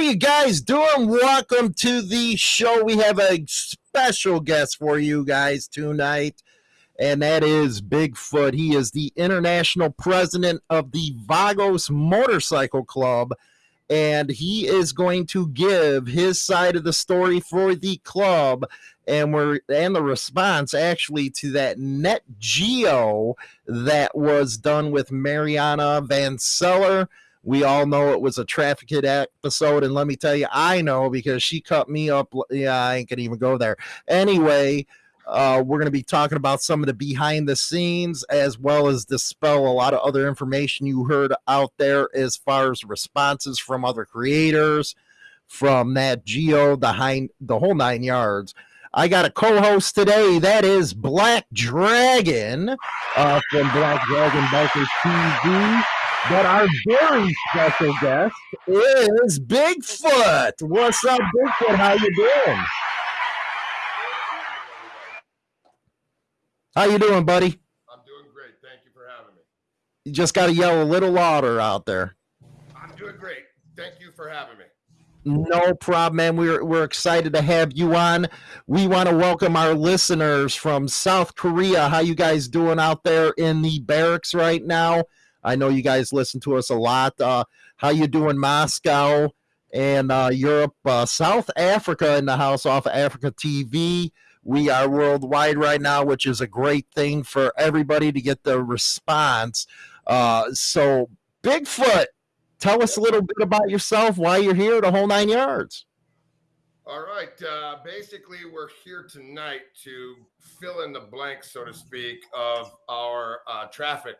You guys doing? Welcome to the show. We have a special guest for you guys tonight, and that is Bigfoot. He is the international president of the Vagos Motorcycle Club, and he is going to give his side of the story for the club and we're and the response actually to that Nat Geo that was done with mariana van zeller we all know it was a Trafficked episode and let me tell you i know because she cut me up yeah i ain't gonna even go there anyway uh, we're going to be talking about some of the behind the scenes as well as dispel a lot of other information you heard out there as far as responses from other creators from Nat Geo the the whole nine yards I got a co-host today. That is Black Dragon uh, from Black Dragon Bikers TV. But our very special guest is Bigfoot. What's up, Bigfoot? How you doing? How you doing, buddy? I'm doing great. Thank you for having me. You just got to yell a little louder out there. I'm doing great. Thank you for having me. No problem, man. We're we're excited to have you on. We want to welcome our listeners from South Korea. How you guys doing out there in the barracks right now? I know you guys listen to us a lot. Uh, how you doing, Moscow and uh, Europe, uh, South Africa in the house off of Africa TV. We are worldwide right now, which is a great thing for everybody to get the response. Uh, so, Bigfoot, tell us a little bit about yourself, why you're here, the whole nine yards. All right. Uh, basically, we're here tonight to fill in the blanks, so to speak, of our uh, traffic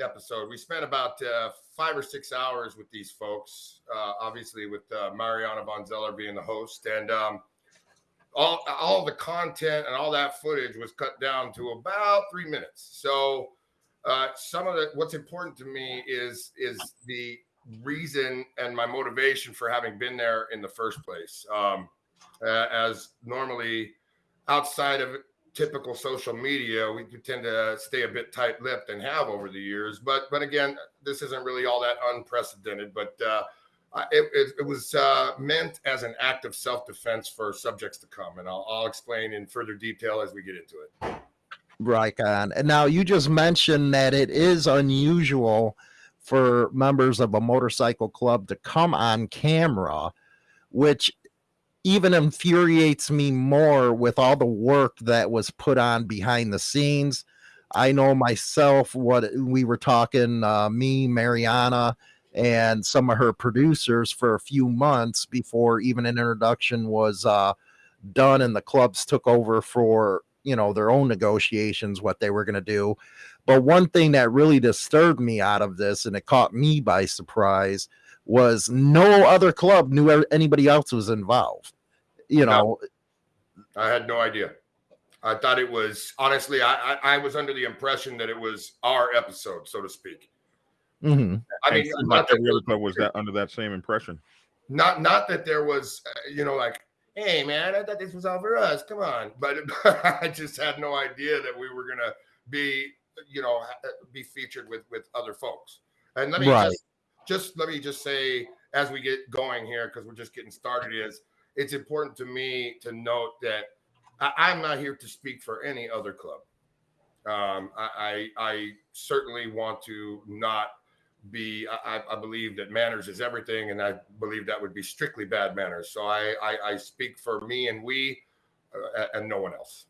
episode. We spent about uh, five or six hours with these folks, uh, obviously, with uh, Mariana van Zeller being the host. And um, all, all the content and all that footage was cut down to about three minutes. So, uh, some of the what's important to me is is the reason and my motivation for having been there in the first place. Um, as normally outside of typical social media, we tend to stay a bit tight-lipped and have over the years. But but again, this isn't really all that unprecedented. But uh, it, it, it, was uh, meant as an act of self-defense for subjects to come, and I'll, I'll explain in further detail as we get into it. Right on. And now you just mentioned that it is unusual for members of a motorcycle club to come on camera, which even infuriates me more with all the work that was put on behind the scenes. I know myself what we were talking, uh, me, Mariana, and some of her producers for a few months before even an introduction was uh, done and the clubs took over for you know their own negotiations what they were going to do but one thing that really disturbed me out of this and it caught me by surprise was no other club knew anybody else was involved you know no, i had no idea i thought it was honestly I, I, I was under the impression that it was our episode so to speak mm-hmm. i mean not that every club was that under that same impression not not that there was uh, you know like hey man, I thought this was all for us. Come on. But I just had no idea that we were gonna be, you know, be featured with with other folks. And let me right. just just let me just say as we get going here, because we're just getting started, is it's important to me to note that I, am not here to speak for any other club. Um, I, I, I certainly want to not be I, I, believe that manners is everything and i believe that would be strictly bad manners so i i, I speak for me and we uh, and no one else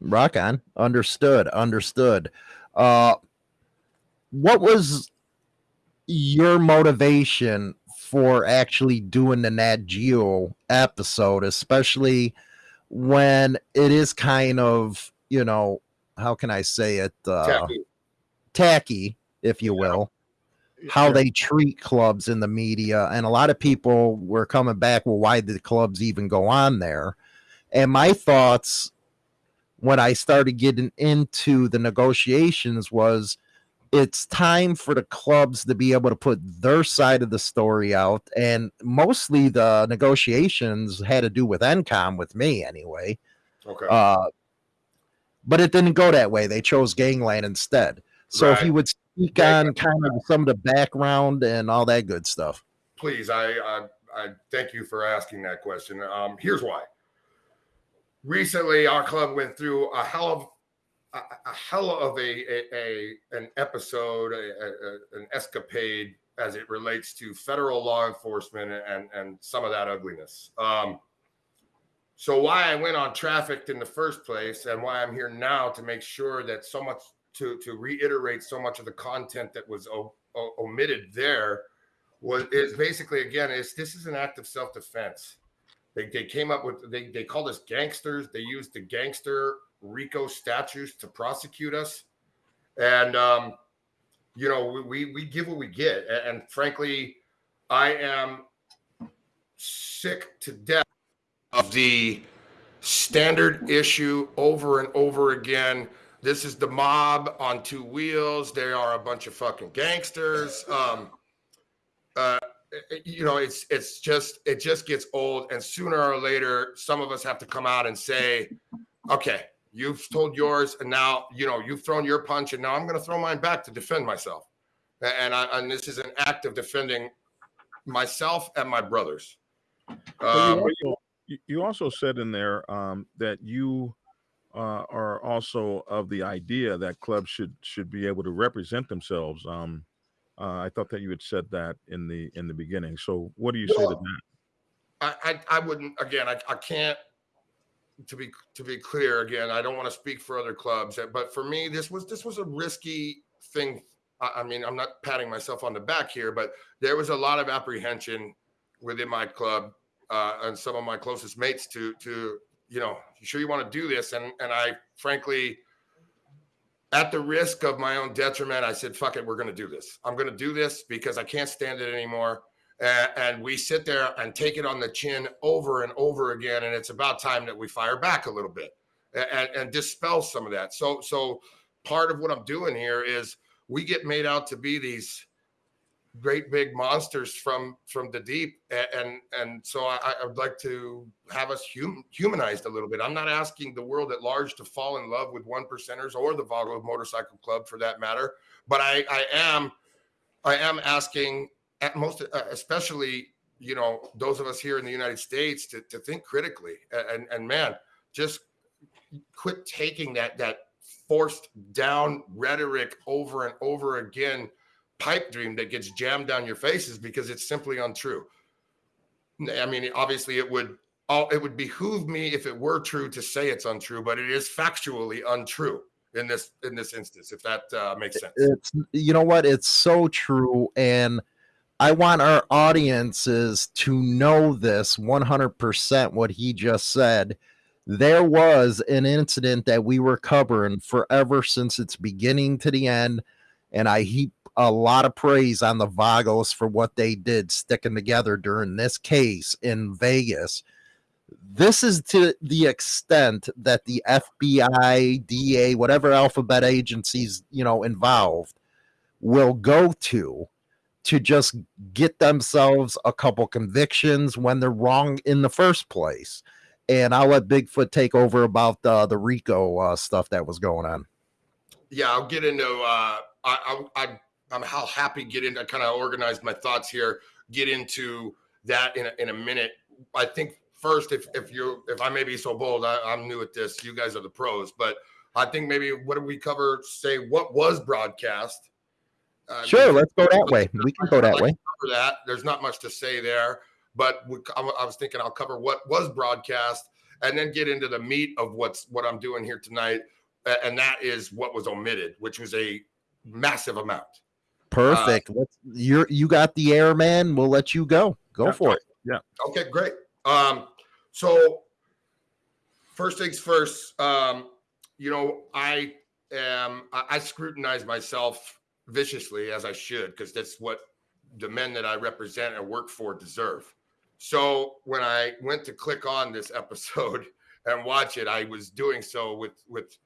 rock on understood understood uh what was your motivation for actually doing the nat geo episode especially when it is kind of you know how can i say it uh tacky, tacky if you yeah. will how they treat clubs in the media. And a lot of people were coming back, well, why did the clubs even go on there? And my thoughts when I started getting into the negotiations was it's time for the clubs to be able to put their side of the story out. And mostly the negotiations had to do with NCOM with me anyway. Okay. Uh, but it didn't go that way. They chose Gangland instead. So right. if you would speak on kind of some of the background and all that good stuff. Please, I, I I thank you for asking that question. Um, here's why. Recently, our club went through a hell of a, a hell of a, a, a an episode, an escapade as it relates to federal law enforcement and and some of that ugliness. Um, so why I went on trafficked in the first place, and why I'm here now to make sure that so much to to reiterate so much of the content that was o- o- omitted there was is basically again is this is an act of self defense. They, they came up with they they called us gangsters. They used the gangster RICO statutes to prosecute us, and um, you know we we give what we get. And, and frankly, I am sick to death of the standard issue over and over again. This is the mob on two wheels. They are a bunch of fucking gangsters. Um, uh, you know, it's it's just it just gets old, and sooner or later, some of us have to come out and say, "Okay, you've told yours, and now you know you've thrown your punch, and now I'm going to throw mine back to defend myself." And I, and this is an act of defending myself and my brothers. Um, you, you also said in there um, that you uh, are also of the idea that clubs should should be able to represent themselves. Um, uh, I thought that you had said that in the in the beginning. So what do you well, say to that? I, I, I wouldn't again. I, I can't to be to be clear again. I don't want to speak for other clubs, but for me, this was this was a risky thing. I, I mean, I'm not patting myself on the back here, but there was a lot of apprehension within my club uh, and some of my closest mates to to you know, you sure you want to do this? And and I frankly at the risk of my own detriment, I said, fuck it, we're going to do this. I'm going to do this because I can't stand it anymore. And, and, we sit there and take it on the chin over and over again. And it's about time that we fire back a little bit and, and dispel some of that. So, so part of what I'm doing here is we get made out to be these great big monsters from from the deep. And and so i, I would like to have us hum, humanized a little bit. I'm not asking the world at large to fall in love with one percenters or the vago motorcycle club for that matter but i i am i am asking at most uh, especially you know those of us here in the united states to, to think critically. And and man just quit taking that that forced down rhetoric over and over again pipe dream that gets jammed down your faces because it's simply untrue. I mean, obviously, it would all it would behoove me if it were true to say it's untrue, but it is factually untrue in this in this instance. If that uh, makes sense, it's you know what, it's so true, and I want our audiences to know this 100%. What he just said. There was an incident that we were covering forever since its beginning to the end, and I heap a lot of praise on the Vagos for what they did sticking together during this case in Vegas. This is to the extent that the FBI, DA, whatever alphabet agencies, you know, involved will go to to just get themselves a couple convictions when they're wrong in the first place. And I'll let Bigfoot take over about the the RICO uh, stuff that was going on. Yeah, I'll get into. Uh, I, I, I I'm how happy get into. I kind of organized my thoughts here. Get into that in a, in a minute. I think first, if if you if I may be so bold, I, I'm new at this. You guys are the pros, but I think maybe what do we cover? Say what was broadcast. Uh, sure, let's go that way. We can go that like way. Cover that. There's not much to say there, but we, I was thinking I'll cover what was broadcast and then get into the meat of what's what I'm doing here tonight, and that is what was omitted, which was a massive amount. Perfect. Uh, you're you got the air, man. We'll let you go. Go yeah, for it. Yeah. Okay, great. Um, so first things first, um, you know, I am I, I scrutinize myself viciously as I should, because that's what the men that I represent and work for deserve. So when I went to click on this episode and watch it, I was doing so with with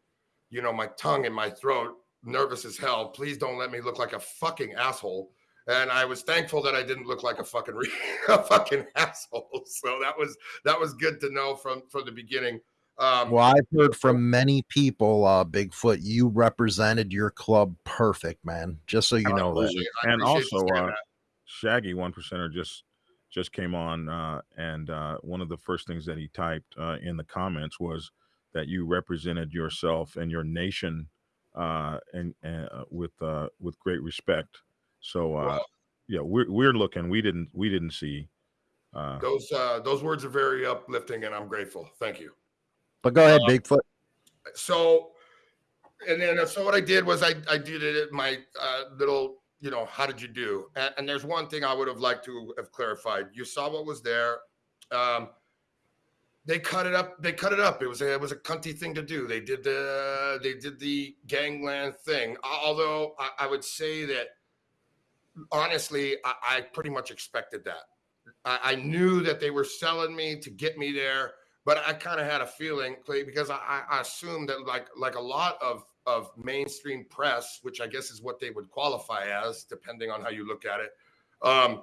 you know my tongue in my throat nervous as hell. Please don't let me look like a fucking asshole. And I was thankful that I didn't look like a fucking a fucking asshole. So that was that was good to know from from the beginning. Um, well, I've heard from many people, uh, Bigfoot, you represented your club perfect, man. Just so you know that. And also, uh, Shaggy one percenter just just came on, uh, and uh, one of the first things that he typed uh, in the comments was that you represented yourself and your nation uh, and, and uh, with uh, with great respect. So uh, Well- yeah, we're we're looking. We didn't we didn't see. Uh, Those uh, those words are very uplifting, and I'm grateful. Thank you. But go ahead, Uh, Bigfoot. so and then so what i did was i i did it at my uh, little you know how did you do and, and there's one thing i would have liked to have clarified you saw what was there um they cut it up they cut it up. It was a, it was a cunty thing to do. They did the they did the gangland thing. Although i, I would say that honestly I, I pretty much expected that. I, I knew that they were selling me to get me there but I kind of had a feeling Clay, because I, I- assumed that like like a lot of of mainstream press, which I guess is what they would qualify as, depending on how you look at it. Um,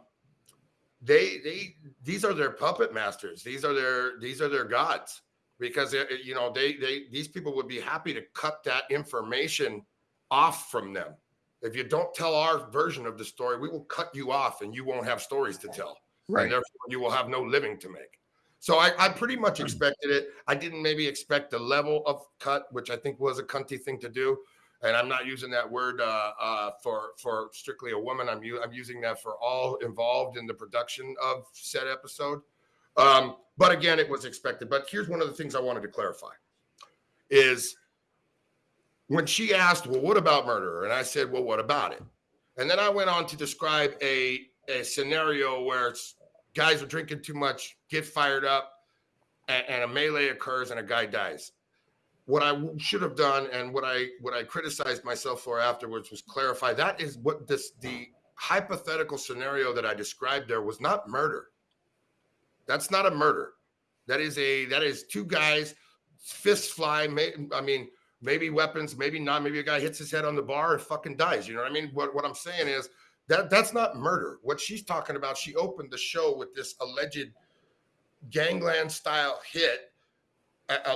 they they these are their puppet masters. These are their these are their gods because you know they they these people would be happy to cut that information off from them. If you don't tell our version of the story, we will cut you off and you won't have stories to tell and therefore you will have no living to make. So I, I pretty much hmm. expected it. I didn't maybe expect the level of cut, which I think was a cunty thing to do. And I'm not using that word uh, uh, for for strictly a woman. I'm I'm using that for all involved in the production of said episode. Um, but again, it was expected. But here's one of the things I wanted to clarify: is when she asked, "Well, what about murder?" and I said, "Well, what about it?" and then I went on to describe a a scenario where guys are drinking too much, get fired up, and, and a melee occurs and a guy dies. What I should have done and what I what I criticized myself for afterwards was clarify that is what this the hypothetical scenario that I described there was not murder. That's not a murder. That is a that is two guys fists fly. May, I mean, maybe weapons, maybe not. Maybe a guy hits his head on the bar and fucking dies. You know what I mean? What what I'm saying is that that's not murder. What she's talking about, she opened the show with this alleged gangland style hit,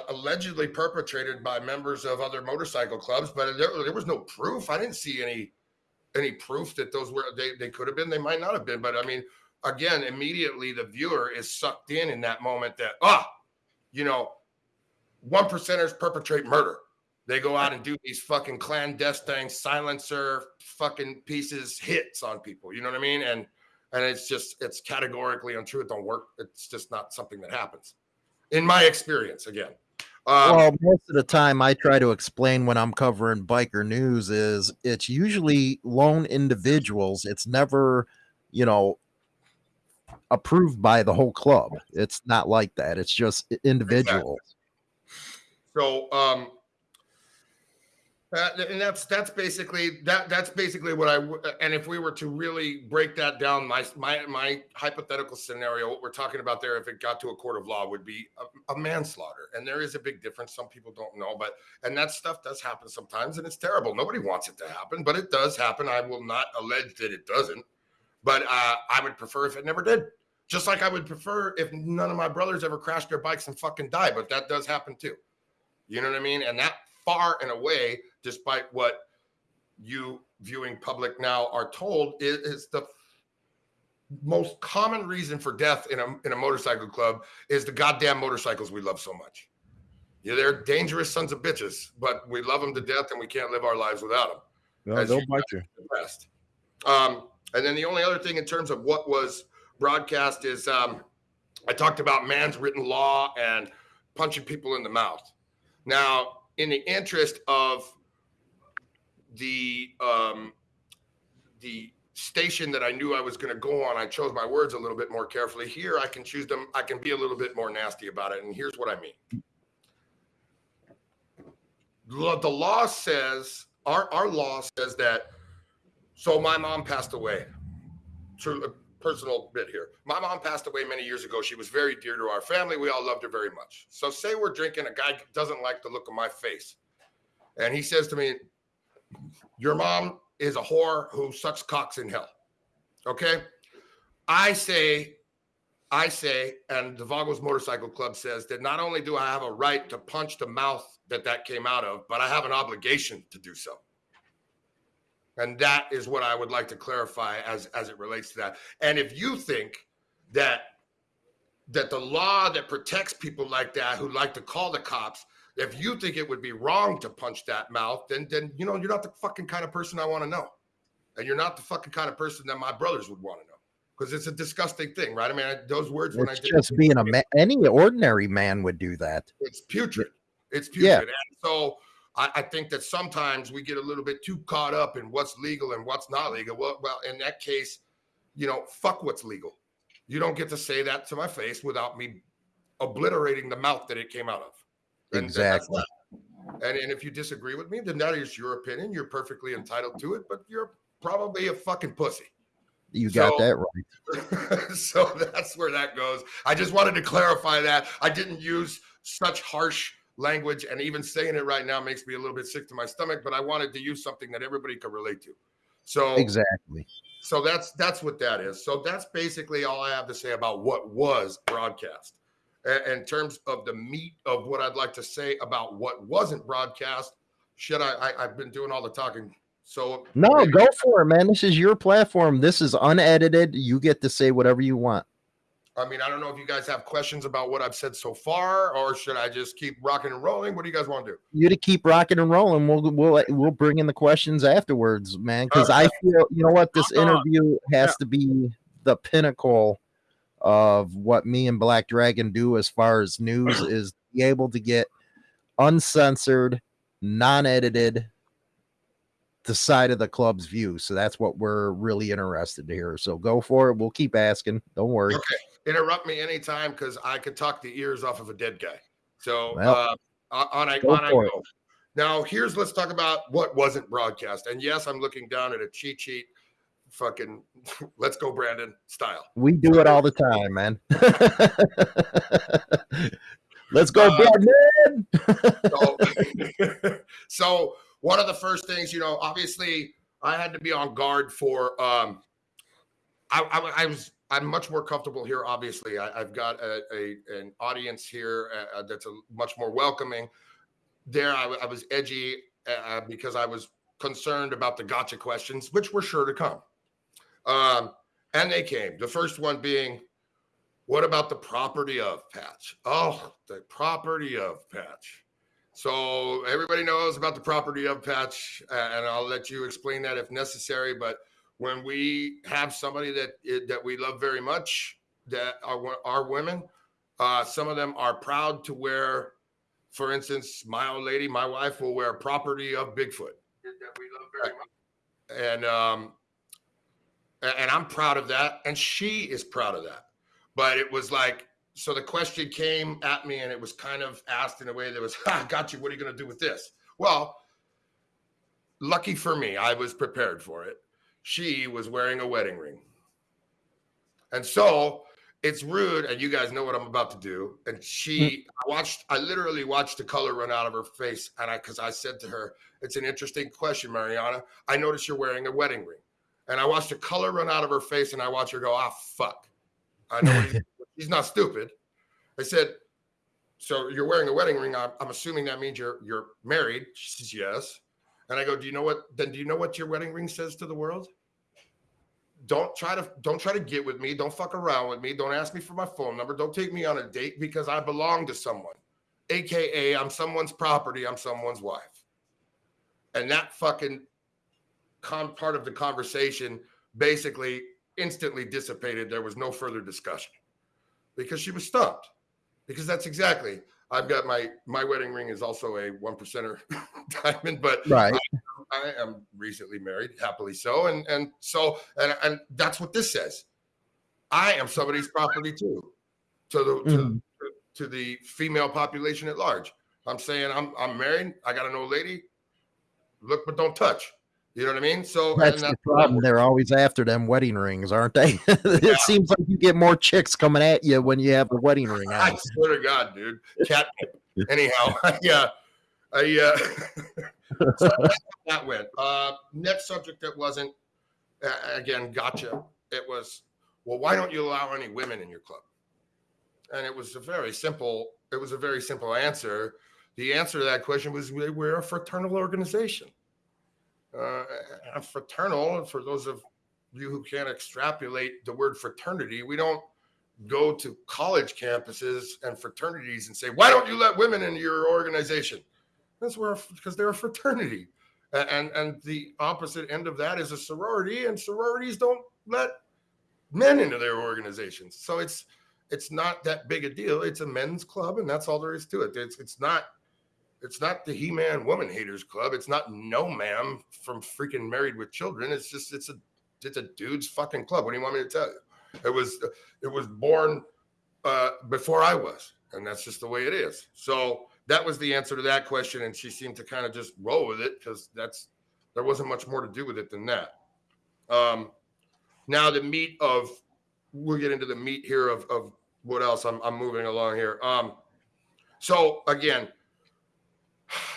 allegedly perpetrated by members of other motorcycle clubs, but there, there was no proof. I didn't see any any proof that those were they, they could have been, they might not have been. But I mean, again, immediately the viewer is sucked in in that moment that ah, you know, one percenters perpetrate murder. They go out and do these fucking clandestine silencer fucking pieces hits on people. You know what I mean? And and it's just it's categorically untrue. It don't work. It's just not something that happens, in my experience. Again, um, well, most of the time I try to explain when I'm covering biker news is it's usually lone individuals. It's never, you know, approved by the whole club. It's not like that. It's just individuals. So, um, uh, and that's that's basically that that's basically what I and if we were to really break that down, my my my hypothetical scenario, what we're talking about there, if it got to a court of law, would be a, a manslaughter, and there is a big difference. Some people don't know, but and that stuff does happen sometimes, and it's terrible. Nobody wants it to happen, but it does happen. I will not allege that it doesn't, but uh, I would prefer if it never did. Just like I would prefer if none of my brothers ever crashed their bikes and fucking die, but that does happen too. You know what I mean? And that far and away, despite what you viewing public now are told, is, is the most common reason for death in a in a motorcycle club is the goddamn motorcycles we love so much. Yeah, they're dangerous sons of bitches, but we love them to death and we can't live our lives without them no, they'll you bite you. rest. Um, and then the only other thing in terms of what was broadcast is um, I talked about man's written law and punching people in the mouth. Now, in the interest of the um, the station that I knew I was going to go on, I chose my words a little bit more carefully. Here, I can choose them. I can be a little bit more nasty about it, and here's what I mean. The law says our our law says that. So my mom passed away. True, a personal bit here. My mom passed away many years ago. She was very dear to our family. We all loved her very much. So say we're drinking. A guy doesn't like the look of my face, and he says to me, "Your mom is a whore who sucks cocks in hell." Okay, I say. I say, and the Vagos Motorcycle Club says that not only do I have a right to punch the mouth that that came out of, but I have an obligation to do so. And that is what I would like to clarify as as it relates to that. And if you think that that the law that protects people like that who like to call the cops if you think it would be wrong to punch that mouth then then you know you're not the fucking kind of person i want to know and you're not the fucking kind of person that my brothers would want to know because it's a disgusting thing right i mean I, those words when i did just being a man. Any ordinary man would do that. it's putrid. It's Yeah. putrid. And so I, I think that sometimes we get a little bit too caught up in what's legal and what's not legal. Well, well, in that case, you know, fuck what's legal. You don't get to say that to my face without me obliterating the mouth that it came out of. And- and Exactly. that. And, and if you disagree with me, then that is your opinion. You're perfectly entitled to it, but you're probably a fucking pussy. You got So- that right. so that's where that goes. I just wanted to clarify that. I didn't use such harsh language, and even saying it right now makes me a little bit sick to my stomach, but I wanted to use something that everybody could relate to. So Exactly. so that's that's what that is. So that's basically all I have to say about what was broadcast. In terms of the meat of what I'd like to say about what wasn't broadcast, Should I, I I've been doing all the talking. So No, maybe- go for it, man. This is your platform. This is unedited. You get to say whatever you want. I mean, I don't know if you guys have questions about what I've said so far, or should I just keep rocking and rolling? What do you guys want to do? You to keep rocking and rolling. We'll we'll we'll bring in the questions afterwards, man. Because I feel you know what this Uh, interview has to be the pinnacle of what me and Black Dragon do as far as news is be able to get uncensored, non-edited the side of the club's view. So that's what we're really interested to hear. So go for it. We'll keep asking. Don't worry. Okay, interrupt me anytime because I could talk the ears off of a dead guy. So Well, uh, on I go on I for it. go. Now here's let's talk about what wasn't broadcast. And yes, I'm looking down at a cheat sheet. Fucking let's go, Brandon style. We do it all the time, man. Let's go, Uh, Brandon. so, so one of the first things, you know, obviously I had to be on guard for um I, I, I was I'm much more comfortable here. Obviously, I, I've got a, a an audience here uh, uh, that's a much more welcoming. There, I was edgy uh, because I was concerned about the gotcha questions, which were sure to come, um, and they came. The first one being, "What about the property of Patch?" Oh, the property of Patch. So everybody knows about the property of Patch, and I'll let you explain that if necessary. But when we have somebody that that we love very much, that are are women, uh, some of them are proud to wear. For instance, my old lady, my wife, will wear property of Bigfoot that we love very much, and um, and I'm proud of that, and she is proud of that. But it was like so the question came at me and it was kind of asked in a way that was ha, got you. What are you going to do with this? Well lucky for me i was prepared for it. She was wearing a wedding ring. And so it's rude and you guys know what i'm about to do. And she hmm. I watched i literally watched the color run out of her face and i because i said to her it's an interesting question mariana. I noticed you're wearing a wedding ring and i watched the color run out of her face and i watched her go ah fuck i know he's he's not stupid. I said, so you're wearing a wedding ring. I'm, I'm assuming that means you're you're married. She says yes. And I go, do you know what? Then do you know what your wedding ring says to the world? Don't try to don't try to get with me. Don't fuck around with me. Don't ask me for my phone number. Don't take me on a date because I belong to someone, aka I'm someone's property. I'm someone's wife. And that fucking con- part of the conversation basically instantly dissipated. There was no further discussion because she was stumped. Because that's exactly. I've got my my wedding ring is also a one percenter diamond, but right. I am recently married, happily so, and and so and and that's what this says. I am somebody's property too, to the to, Mhm. to, to the female population at large. I'm saying I'm I'm married. I got an old lady. Look, but don't touch. You know what I mean? So and That's the problem. They're always after them wedding rings, aren't they? it seems like you get more chicks coming at you when you have the wedding ring I swear to God, dude. Cat. Anyhow, yeah. I uh, so that's that went. Uh, next subject that wasn't uh, again gotcha. It was well, why don't you allow any women in your club? And it was a very simple. It was a very simple answer. The answer to that question was we- we're a fraternal organization. Uh, a fraternal, for those of you who can't extrapolate the word fraternity, we don't go to college campuses and fraternities and say, "Why don't you let women into your organization?" That's where because they're a fraternity, and and the opposite end of that is a sorority, and sororities don't let men into their organizations. So it's it's not that big a deal. It's a men's club, and that's all there is to it. It's it's not it's not the He-Man Woman Haters Club. It's not No Ma'am from freaking Married with Children. It's just it's a it's a dude's fucking club. What do you want me to tell you? It was it was born uh, before I was, and that's just the way it is. So that was the answer to that question, and she seemed to kind of just roll with it because that's there wasn't much more to do with it than that. Um, now the meat of we'll get into the meat here of of what else I'm I'm moving along here. Um, so again,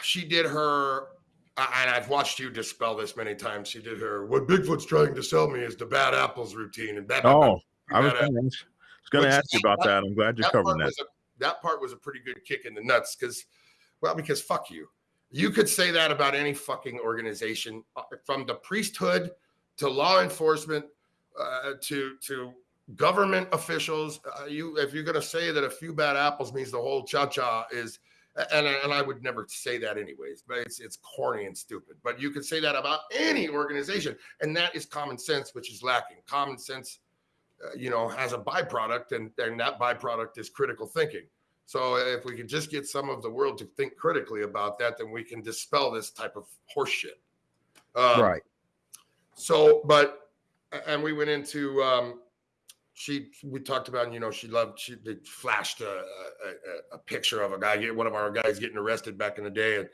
she did her and I've watched you dispel this many times. She did her what Bigfoot's trying to sell me is the bad apples routine and bad. Oh, I was going to ask you about that. I'm glad you're covering that. A, that part was a pretty good kick in the nuts because, well, because fuck you. You could say that about any fucking organization, uh, from the priesthood to law enforcement uh, to to government officials. Uh, you, if you're going to say that a few bad apples means the whole cha cha is and, and I would never say that anyways, but it's it's corny and stupid. But you could say that about any organization, and that is common sense, which is lacking. Common sense, uh, you know, has a byproduct, and and that byproduct is critical thinking. So if we could just get some of the world to think critically about that, then we can dispel this type of horseshit. Um, right. So, but and we went into um, she we talked about you know she loved she they flashed a, a, a, picture of a guy one of our guys getting arrested back in the day.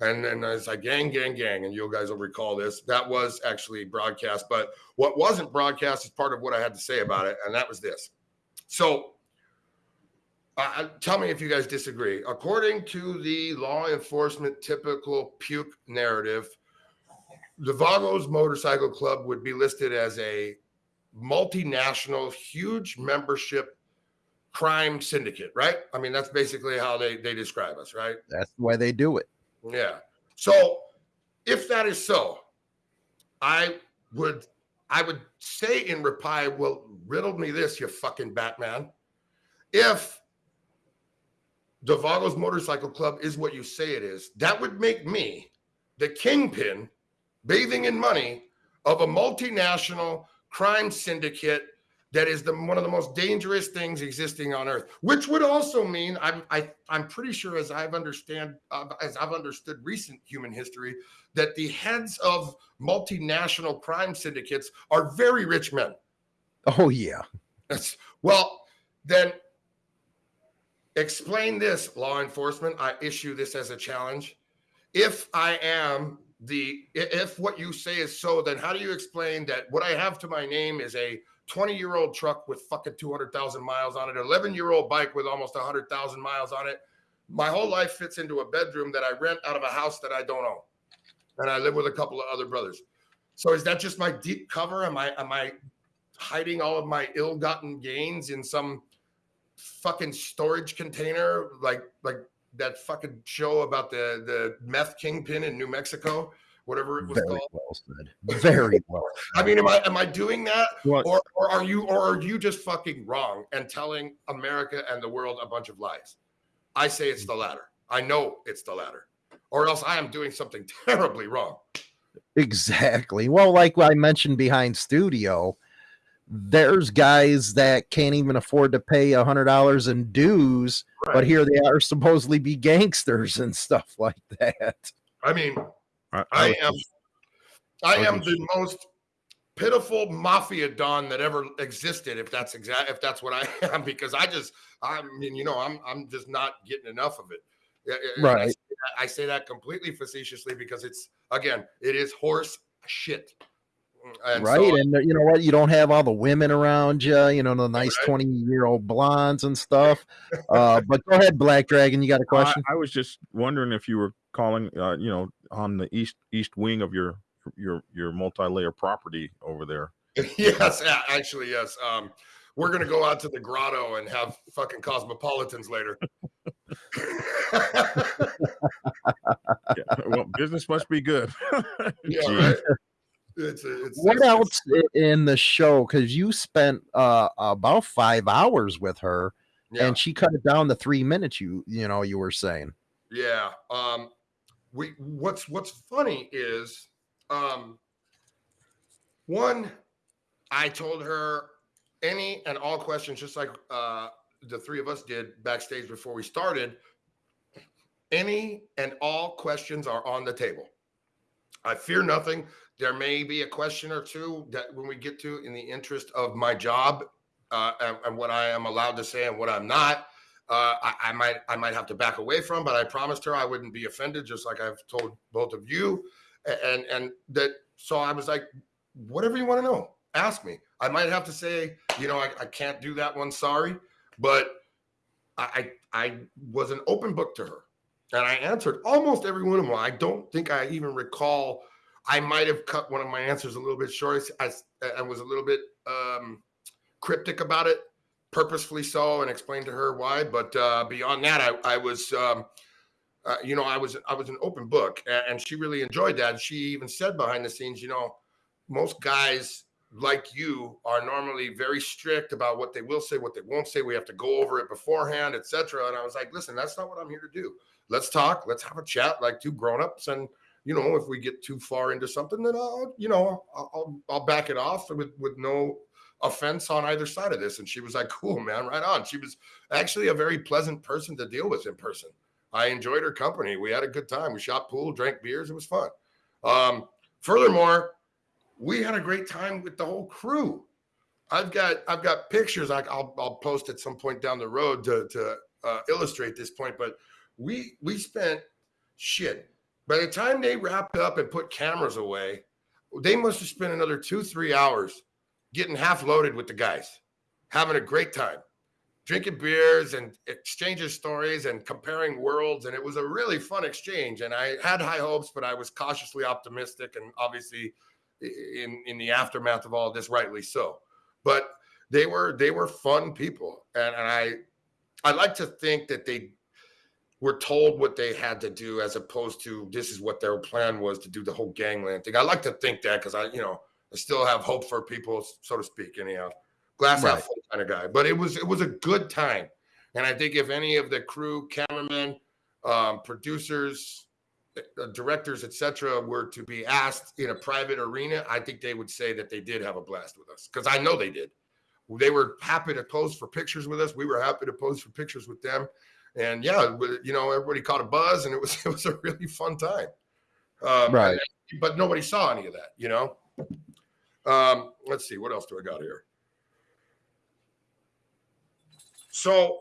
And and then it's like gang gang gang. And you guys will recall this. That was actually broadcast. But what wasn't broadcast is part of what i had to say about it. And that was this. So uh, tell me if you guys disagree. According to the law enforcement typical puke narrative the vagos motorcycle club would be listed as a multinational, huge membership crime syndicate, right? I mean, that's basically how they, they describe us, right? That's the way they do it. Yeah. So if that is so, I would I would say in reply, well, riddle me this, you fucking Batman. If the Vagos Motorcycle Club is what you say it is, that would make me the kingpin bathing in money of a multinational crime syndicate that is the one of the most dangerous things existing on earth which would also mean i'm I, am i am pretty sure as i've understand uh, as i've understood recent human history that the heads of multinational crime syndicates are very rich men. Oh yeah. That's, well then explain this law enforcement. I issue this as a challenge. If i am the if what you say is so, then how do you explain that what I have to my name is a 20 year old truck with fucking 200,000 miles on it, 11 year old bike with almost 100,000 miles on it. My whole life fits into a bedroom that I rent out of a house that I don't own, and I live with a couple of other brothers. So is that just my deep cover? Am I am I hiding all of my ill-gotten gains in some fucking storage container like like that fucking show about the the meth kingpin in New Mexico, whatever it was Very called. Well said. Very well. I mean, am I am I doing that, or or are you or are you just fucking wrong and telling America and the world a bunch of lies? I say it's the latter. I know it's the latter, or else I am doing something terribly wrong. Exactly. Well, like I mentioned behind studio, there's guys that can't even afford to pay a hundred dollars in dues, right. but here they are supposedly be gangsters and stuff like that. I mean, I, I am, I am the most pitiful mafia don that ever existed. If that's exact, if that's what I am, because I just, I mean, you know, I'm, I'm just not getting enough of it. Right. I say, that, I say that completely facetiously because it's again, it is horse shit. And right. So, and you know what? You don't have all the women around you, you know, the nice 20 right. year old blondes and stuff. Uh, but go ahead, Black Dragon. You got a question? I, I was just wondering if you were calling, uh, you know, on the east east wing of your your your multi layer property over there. yes, actually, yes. Um, we're gonna go out to the grotto and have fucking cosmopolitans later. yeah, well, business must be good. yeah, right? It's, it's what it's, else in the show? Because you spent uh, about five hours with her, yeah. and she cut it down to three minutes. You you know you were saying. Yeah. Um, we what's what's funny is um, one, I told her any and all questions, just like uh, the three of us did backstage before we started. Any and all questions are on the table. I fear nothing. There may be a question or two that when we get to in the interest of my job uh, and, and what I am allowed to say and what I'm not uh, I, I, might I might have to back away from, but I promised her I wouldn't be offended, just like I've told both of you, and and that. So I was like, whatever you want to know, ask me. I might have to say, you know, I, I can't do that one, sorry, but I, I I was an open book to her, and I answered almost every one of them. I don't think I even recall. I might have cut one of my answers a little bit short. I, I was a little bit um, cryptic about it purposefully so and explained to her why. But uh, beyond that, I, I was, um, uh, you know, I was I was an open book, and, she really enjoyed that. She even said behind the scenes, you know, most guys like you are normally very strict about what they will say, what they won't say. We have to go over it beforehand, etc. And I was like, listen, that's not what I'm here to do. Let's talk. Let's have a chat like two grown-ups. And you know, if we get too far into something, then I'll, you know, I'll, I'll, back it off with with no offense on either side of this. And she was like, cool, man, right on. She was actually a very pleasant person to deal with in person. I enjoyed her company. We had a good time. We shot pool, drank beers. It was fun. Um, furthermore, we had a great time with the whole crew. I've got I've got pictures I, will I'll post at some point down the road to to uh, illustrate this point. But we we spent shit. By the time they wrapped up and put cameras away, they must have spent another two three hours getting half loaded with the guys, having a great time, drinking beers and exchanging stories and comparing worlds. And it was a really fun exchange. And I had high hopes, but I was cautiously optimistic and obviously in in the aftermath of all this, rightly so. But they were they were fun people. And, and I I like to think that they were told what they had to do as opposed to this is what their plan was to do the whole gangland thing. I like to think that because I, you know, I still have hope for people, so to speak. Anyhow, glass half full kind of guy. But it was it was a good time, and I think if any of the crew, cameramen, um, producers, uh, directors, etc., were to be asked in a private arena, I think they would say that they did have a blast with us because I know they did. They were happy to pose for pictures with us. We were happy to pose for pictures with them, and yeah, you know, everybody caught a buzz, and it was it was a really fun time. Um, right. But nobody saw any of that, you know. Um, let's see, what else do I got here? So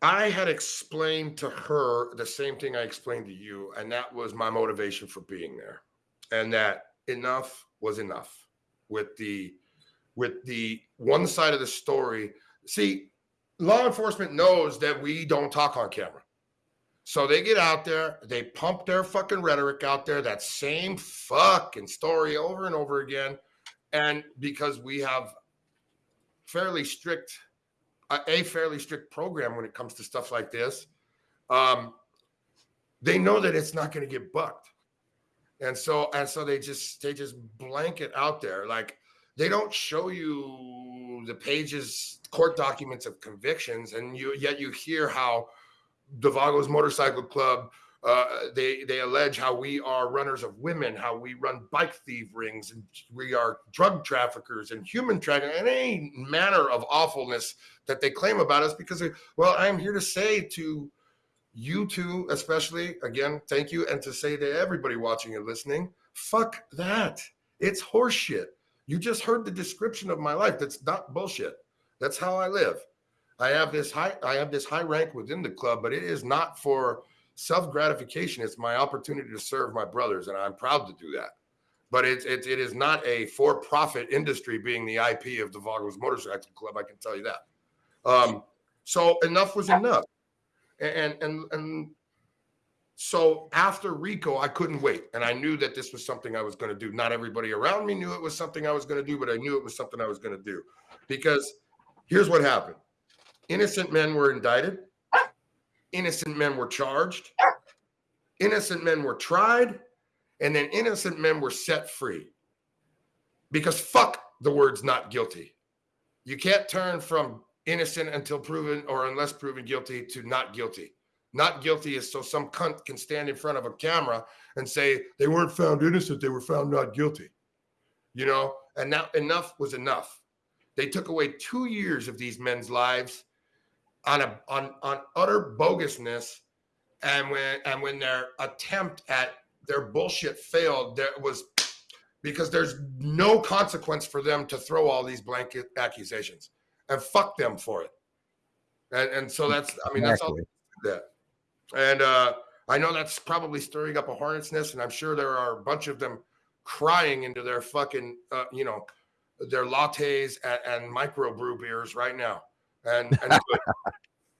I had explained to her the same thing I explained to you, and that was my motivation for being there, and that enough was enough with the with the one side of the story. See, law enforcement knows that we don't talk on camera. So they get out there, they pump their fucking rhetoric out there, that same fucking story over and over again and because we have fairly strict a fairly strict program when it comes to stuff like this um, they know that it's not going to get bucked and so and so they just they just blanket out there like they don't show you the pages court documents of convictions and you yet you hear how the Vagos Motorcycle Club uh, they they allege how we are runners of women, how we run bike thief rings, and we are drug traffickers and human trafficking, and any manner of awfulness that they claim about us. Because well, I am here to say to you two, especially again, thank you, and to say to everybody watching and listening, fuck that. It's horseshit. You just heard the description of my life. That's not bullshit. That's how I live. I have this high I have this high rank within the club, but it is not for self gratification. It's my opportunity to serve my brothers, and I'm proud to do that. But it's it, it is not a for profit industry being the IP of the Vagos Motorcycle Club. I can tell you that. Um, so enough was enough, and and and so after RICO, I couldn't wait, and I knew that this was something I was going to do. Not everybody around me knew it was something I was going to do, but I knew it was something I was going to do because here's what happened: innocent men were indicted innocent men were charged, innocent men were tried, and then innocent men were set free. because fuck the words not guilty. You can't turn from innocent until proven or unless proven guilty to not guilty. Not guilty is so some cunt can stand in front of a camera and say they weren't found innocent, they were found not guilty. You know, and now enough was enough. They took away two years of these men's lives on a on on utter bogusness. And when and when their attempt at their bullshit failed, there was because there's no consequence for them to throw all these blanket accusations and fuck them for it. And and so that's I mean that's all that. And uh I know that's probably stirring up a hornet's nest, and I'm sure there are a bunch of them crying into their fucking uh, you know their lattes and, and microbrew beers right now. And, and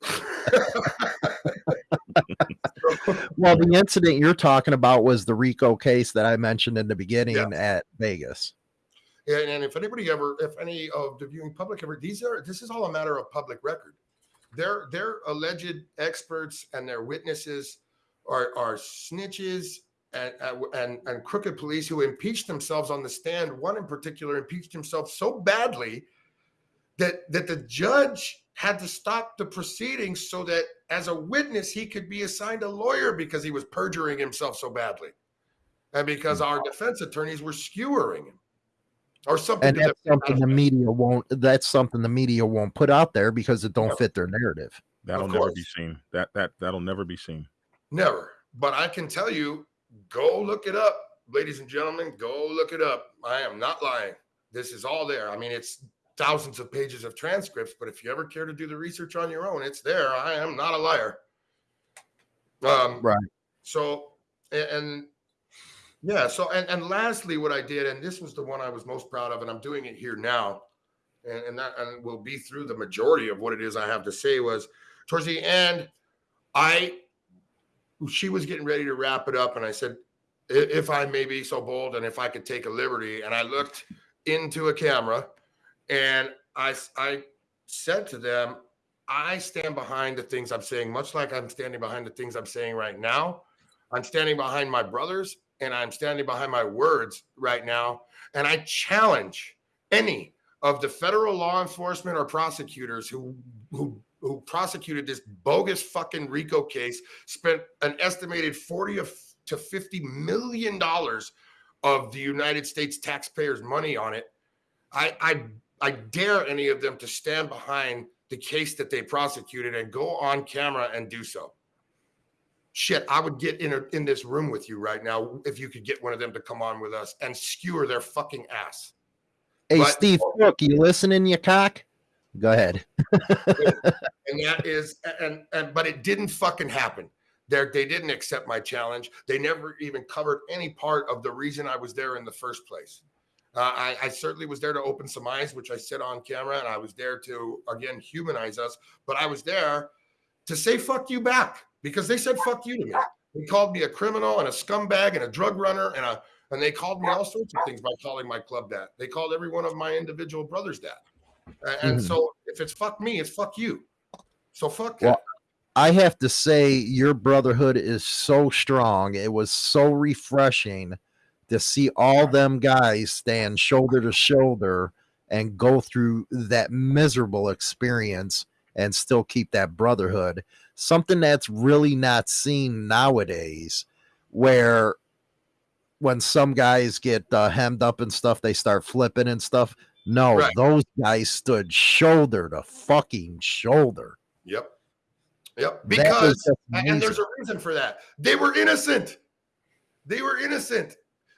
well, the incident you're talking about was the RICO case that I mentioned in the beginning yeah. at Vegas. Yeah, and if anybody ever, if any of the viewing public ever, these are this is all a matter of public record. They're they're alleged experts and their witnesses are are snitches and, uh, and and crooked police who impeached themselves on the stand. One in particular impeached himself so badly that that the judge had to stop the proceedings so that as a witness he could be assigned a lawyer because he was perjuring himself so badly and because our defense attorneys were skewering him or something and that's something the media won't that's something the media won't put out there because it don't fit their narrative. That'll never be seen. That that that'll never be seen. Never. But i can tell you go look it up ladies and gentlemen go look it up. I am not lying. This is all there. I mean it's thousands of pages of transcripts, but if you ever care to do the research on your own, it's there. I am not a liar. Um, right. So, and, and yeah, so, and, and lastly, what I did, and this was the one I was most proud of, and I'm doing it here now, and, and that and will be through the majority of what it is I have to say was towards the end, I, she was getting ready to wrap it up, and I said, if I may be so bold and if I could take a liberty, and I looked into a camera and I, I said to them, I stand behind the things I'm saying, much like I'm standing behind the things I'm saying right now. I'm standing behind my brothers and I'm standing behind my words right now. And I challenge any of the federal law enforcement or prosecutors who, who, who prosecuted this bogus fucking RICO case, spent an estimated 40 to 50 million dollars of the United States taxpayers' money on it. I, I I dare any of them to stand behind the case that they prosecuted and go on camera and do so. Shit, I would get in a, in this room with you right now if you could get one of them to come on with us and skewer their fucking ass. Hey, but, Steve look, you listening, you cock? Go ahead. and that is, and and but it didn't fucking happen. There, they didn't accept my challenge. They never even covered any part of the reason I was there in the first place. Uh, I, I, certainly was there to open some eyes, which I said on camera, and I was there to again humanize us. But I was there to say "fuck you" back because they said "fuck you" to me. They called me a criminal and a scumbag and a drug runner and a and they called me all sorts of things by calling my club that. They called every one of my individual brothers that. And mm-hmm. so if it's fuck me, it's fuck you. So fuck. Well, I have to say your brotherhood is so strong. It was so refreshing to see all them guys stand shoulder to shoulder and go through that miserable experience and still keep that brotherhood something that's really not seen nowadays where when some guys get uh, hemmed up and stuff they start flipping and stuff no right. those guys stood shoulder to fucking shoulder. Yep. Yep. Because and there's a reason for that. They were innocent. They were innocent.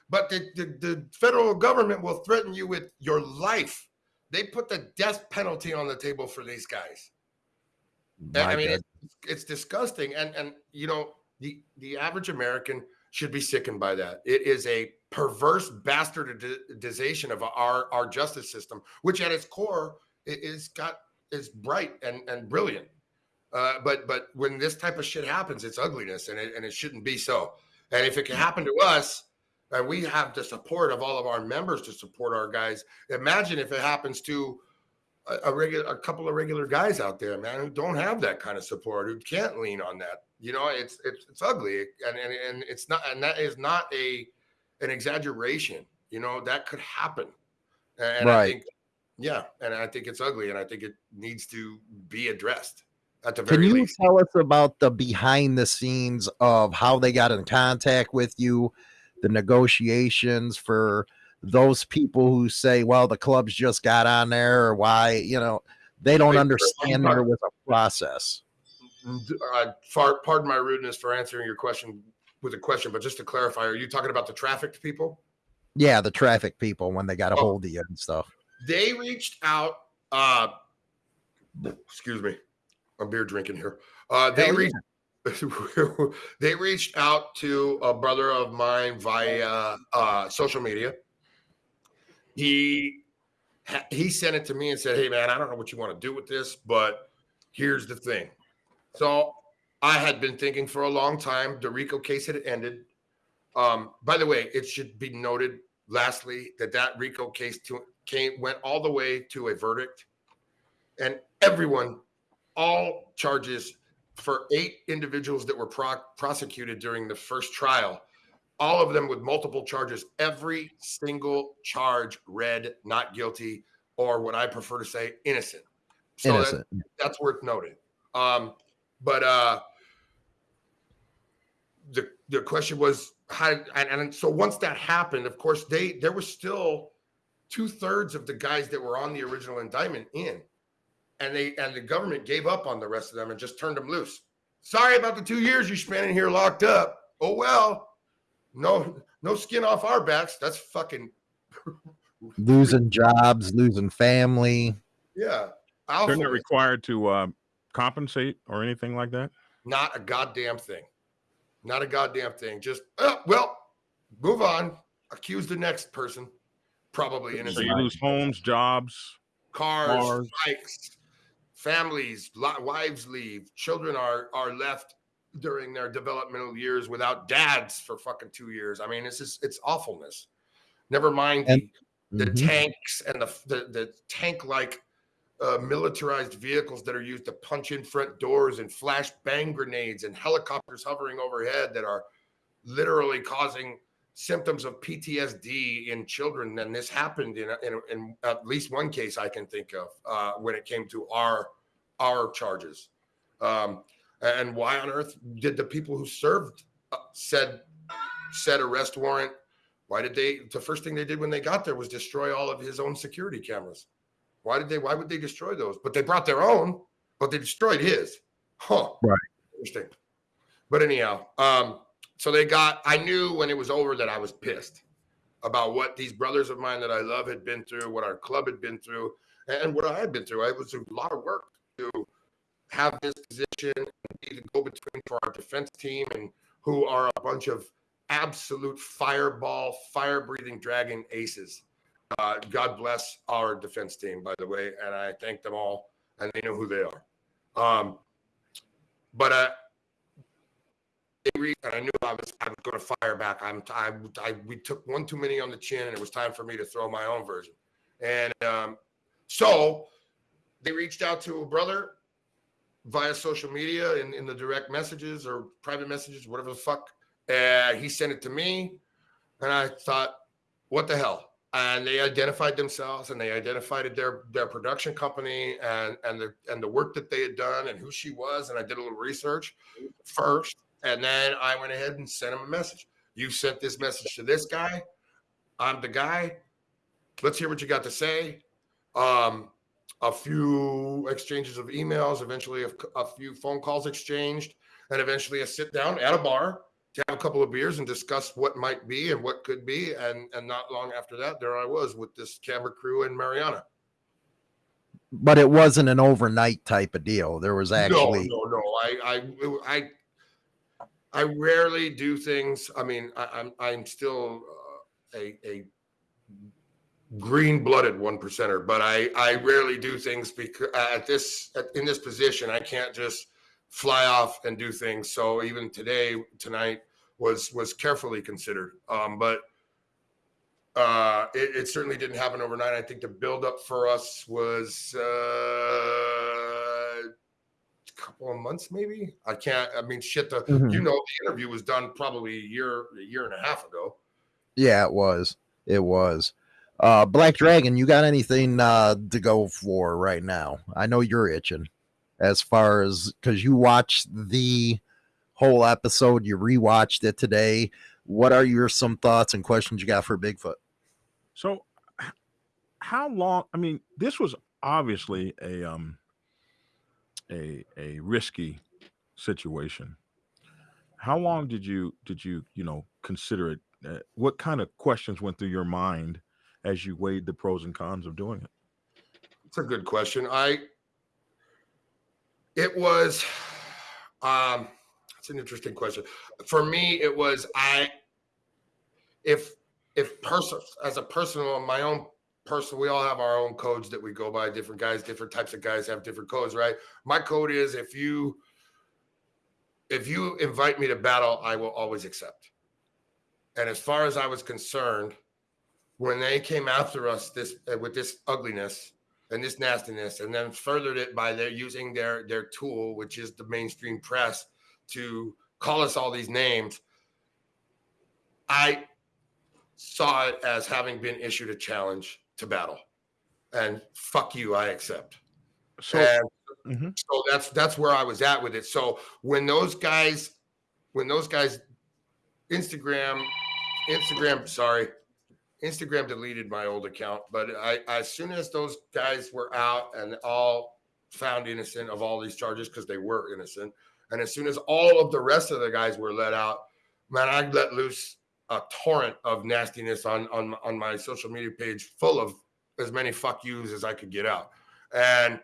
But the, the, the federal government will threaten you with your life. They put the death penalty on the table for these guys. My I mean, it's, it's disgusting. And and you know, the the average American should be sickened by that. It is a perverse bastardization of our our justice system, which at its core is got is bright and and brilliant. Uh, but but when this type of shit happens, it's ugliness, and it and it shouldn't be so. And if it can happen to us, and we have the support of all of our members to support our guys. Imagine if it happens to a, a regular, a couple of regular guys out there, man, who don't have that kind of support, who can't lean on that. You know, it's it's it's ugly, and and and it's not, and that is not a an exaggeration. You know, that could happen. And I think, yeah, and I think it's ugly, and I think it needs to be addressed at the Can you least. tell us about the behind the scenes of how they got in contact with you, the negotiations for those people who say, well, the clubs just got on there, or why, you know, they don't understand there was a process. Uh, pardon my rudeness for answering your question with a question, but just to clarify, are you talking about the trafficked people? Yeah, the traffic people when they got a Oh. hold of you and stuff. They reached out. Uh, excuse me, I'm beer drinking here. Uh, they reached. they reached out to a brother of mine via uh, social media. He he sent it to me and said, "Hey man, I don't know what you want to do with this, but here's the thing." So I had been thinking for a long time. The RICO case had ended. Um, by the way, it should be noted, lastly, that that RICO case to, came went all the way to a verdict, and everyone, all charges for eight individuals that were pro- prosecuted during the first trial, all of them with multiple charges. Every single charge read not guilty, or what I prefer to say, innocent. So that- Innocent. that's worth noting. Um, but uh, the the question was how, and, and so once that happened, of course, they there was still two thirds of the guys that were on the original indictment in, and they and the government gave up on the rest of them and just turned them loose. Sorry about the two years you spent in here locked up. Oh well, no no skin off our backs. That's fucking losing jobs, losing family. yeah. They're Alpha not was required to uh, compensate or anything like that. Not a goddamn thing. Not a goddamn thing. Just oh, well, move on. Accuse the next person. Probably So innocent. you lose homes, jobs. Cars, cars. bikes, families, li- wives leave. Children are are left during their developmental years without dads for fucking two years. I mean, it's just it's awfulness. Never mind And- the, the Mhm. tanks and the the, the tank like uh, militarized vehicles that are used to punch in front doors and flash bang grenades and helicopters hovering overhead that are literally causing symptoms of PTSD in children. And this happened in, in, in at least one case I can think of uh, when it came to our our charges. Um, and why on earth did the people who served uh, said said arrest warrant? Why did they? The first thing they did when they got there was destroy all of his own security cameras. Why did they? Why would they destroy those? But they brought their own, but they destroyed his. Huh. Right. Interesting. But anyhow, um, so they got. I knew when it was over that I was pissed about what these brothers of mine that I love had been through, what our club had been through, and what I had been through. It was a lot of work to have this position and be the go-between for our defense team, and who are a bunch of absolute fireball, fire-breathing dragon aces. Uh, God bless our defense team, by the way, and I thank them all, and they know who they are. Um, but uh, and I knew I was I was going to fire back. I'm I, I we took one too many on the chin, and it was time for me to throw my own version. And um, so they reached out to a brother via social media in, in the direct messages or private messages, whatever the fuck. And he sent it to me, and I thought, what the hell? And they identified themselves and they identified their their production company and and the and the work that they had done and who she was. And I did a little research first, and then I went ahead and sent him a message. You sent this message to this guy. I'm the guy. Let's hear what you got to say. Um, a few exchanges of emails, eventually a, a few phone calls exchanged, and eventually a sit down at a bar to have a couple of beers and discuss what might be and what could be. And and not long after that, there I was with this camera crew in Mariana. But it wasn't an overnight type of deal. There was actually no, no, no. I, I, I, I rarely do things. I mean, I, I'm, I'm still uh, a, a green-blooded one percenter, but I, I rarely do things because at this, at, in this position, I can't just fly off and do things. So even today, tonight was was carefully considered. Um, but uh, it, it certainly didn't happen overnight. I think the buildup for us was. Uh, couple of months maybe i can't i mean shit the Mhm. you know the interview was done probably a year a year and a half ago Yeah, it was. It was. Uh, Black Dragon, you got anything uh, to go for right now? I know you're itching as far as because you watched the whole episode, you rewatched it today. What are your some thoughts and questions you got for Bigfoot? So, how long? I mean, this was obviously a um a a risky situation. How long did you did you you know consider it? Uh, what kind of questions went through your mind as you weighed the pros and cons of doing it? It's a good question. I it was um it's an interesting question. For me, it was I if if person as a personal my own person we all have our own codes that we go by different guys different types of guys have different codes right my code is if you if you invite me to battle i will always accept and as far as i was concerned when they came after us this uh, with this ugliness and this nastiness and then furthered it by their using their their tool which is the mainstream press to call us all these names i saw it as having been issued a challenge to battle. And fuck you i accept. So, and mm-hmm. so that's that's where i was at with it. So when those guys when those guys instagram instagram sorry instagram deleted my old account but i as soon as those guys were out and all found innocent of all these charges because they were innocent and as soon as all of the rest of the guys were let out man i let loose a torrent of nastiness on on on my social media page, full of as many fuck yous as I could get out, and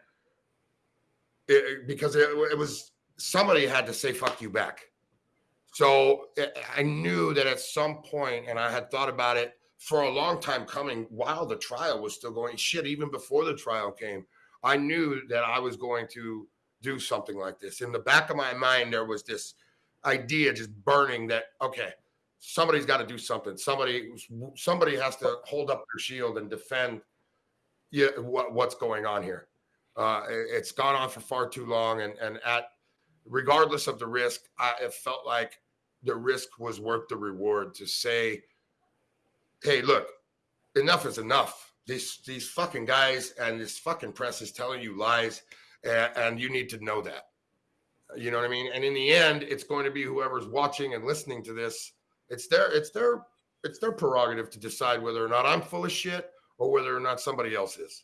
it, because it, it was somebody had to say fuck you back. So eh, I knew that at some point, and I had thought about it for a long time coming while the trial was still going. Shit, even before the trial came, I knew that I was going to do something like this. In the back of my mind, there was this idea just burning that, okay, somebody's got to do something. Somebody somebody has to hold up their shield and defend yeah, what, what's going on here. Uh, it's gone on for far too long, and and at regardless of the risk, I, it felt like the risk was worth the reward to say, "Hey, look, enough is enough. These these fucking guys and this fucking press is telling you lies, and, and you need to know that." You know what I mean? And in the end, it's going to be whoever's watching and listening to this it's their it's their it's their prerogative to decide whether or not I'm full of shit or whether or not somebody else is.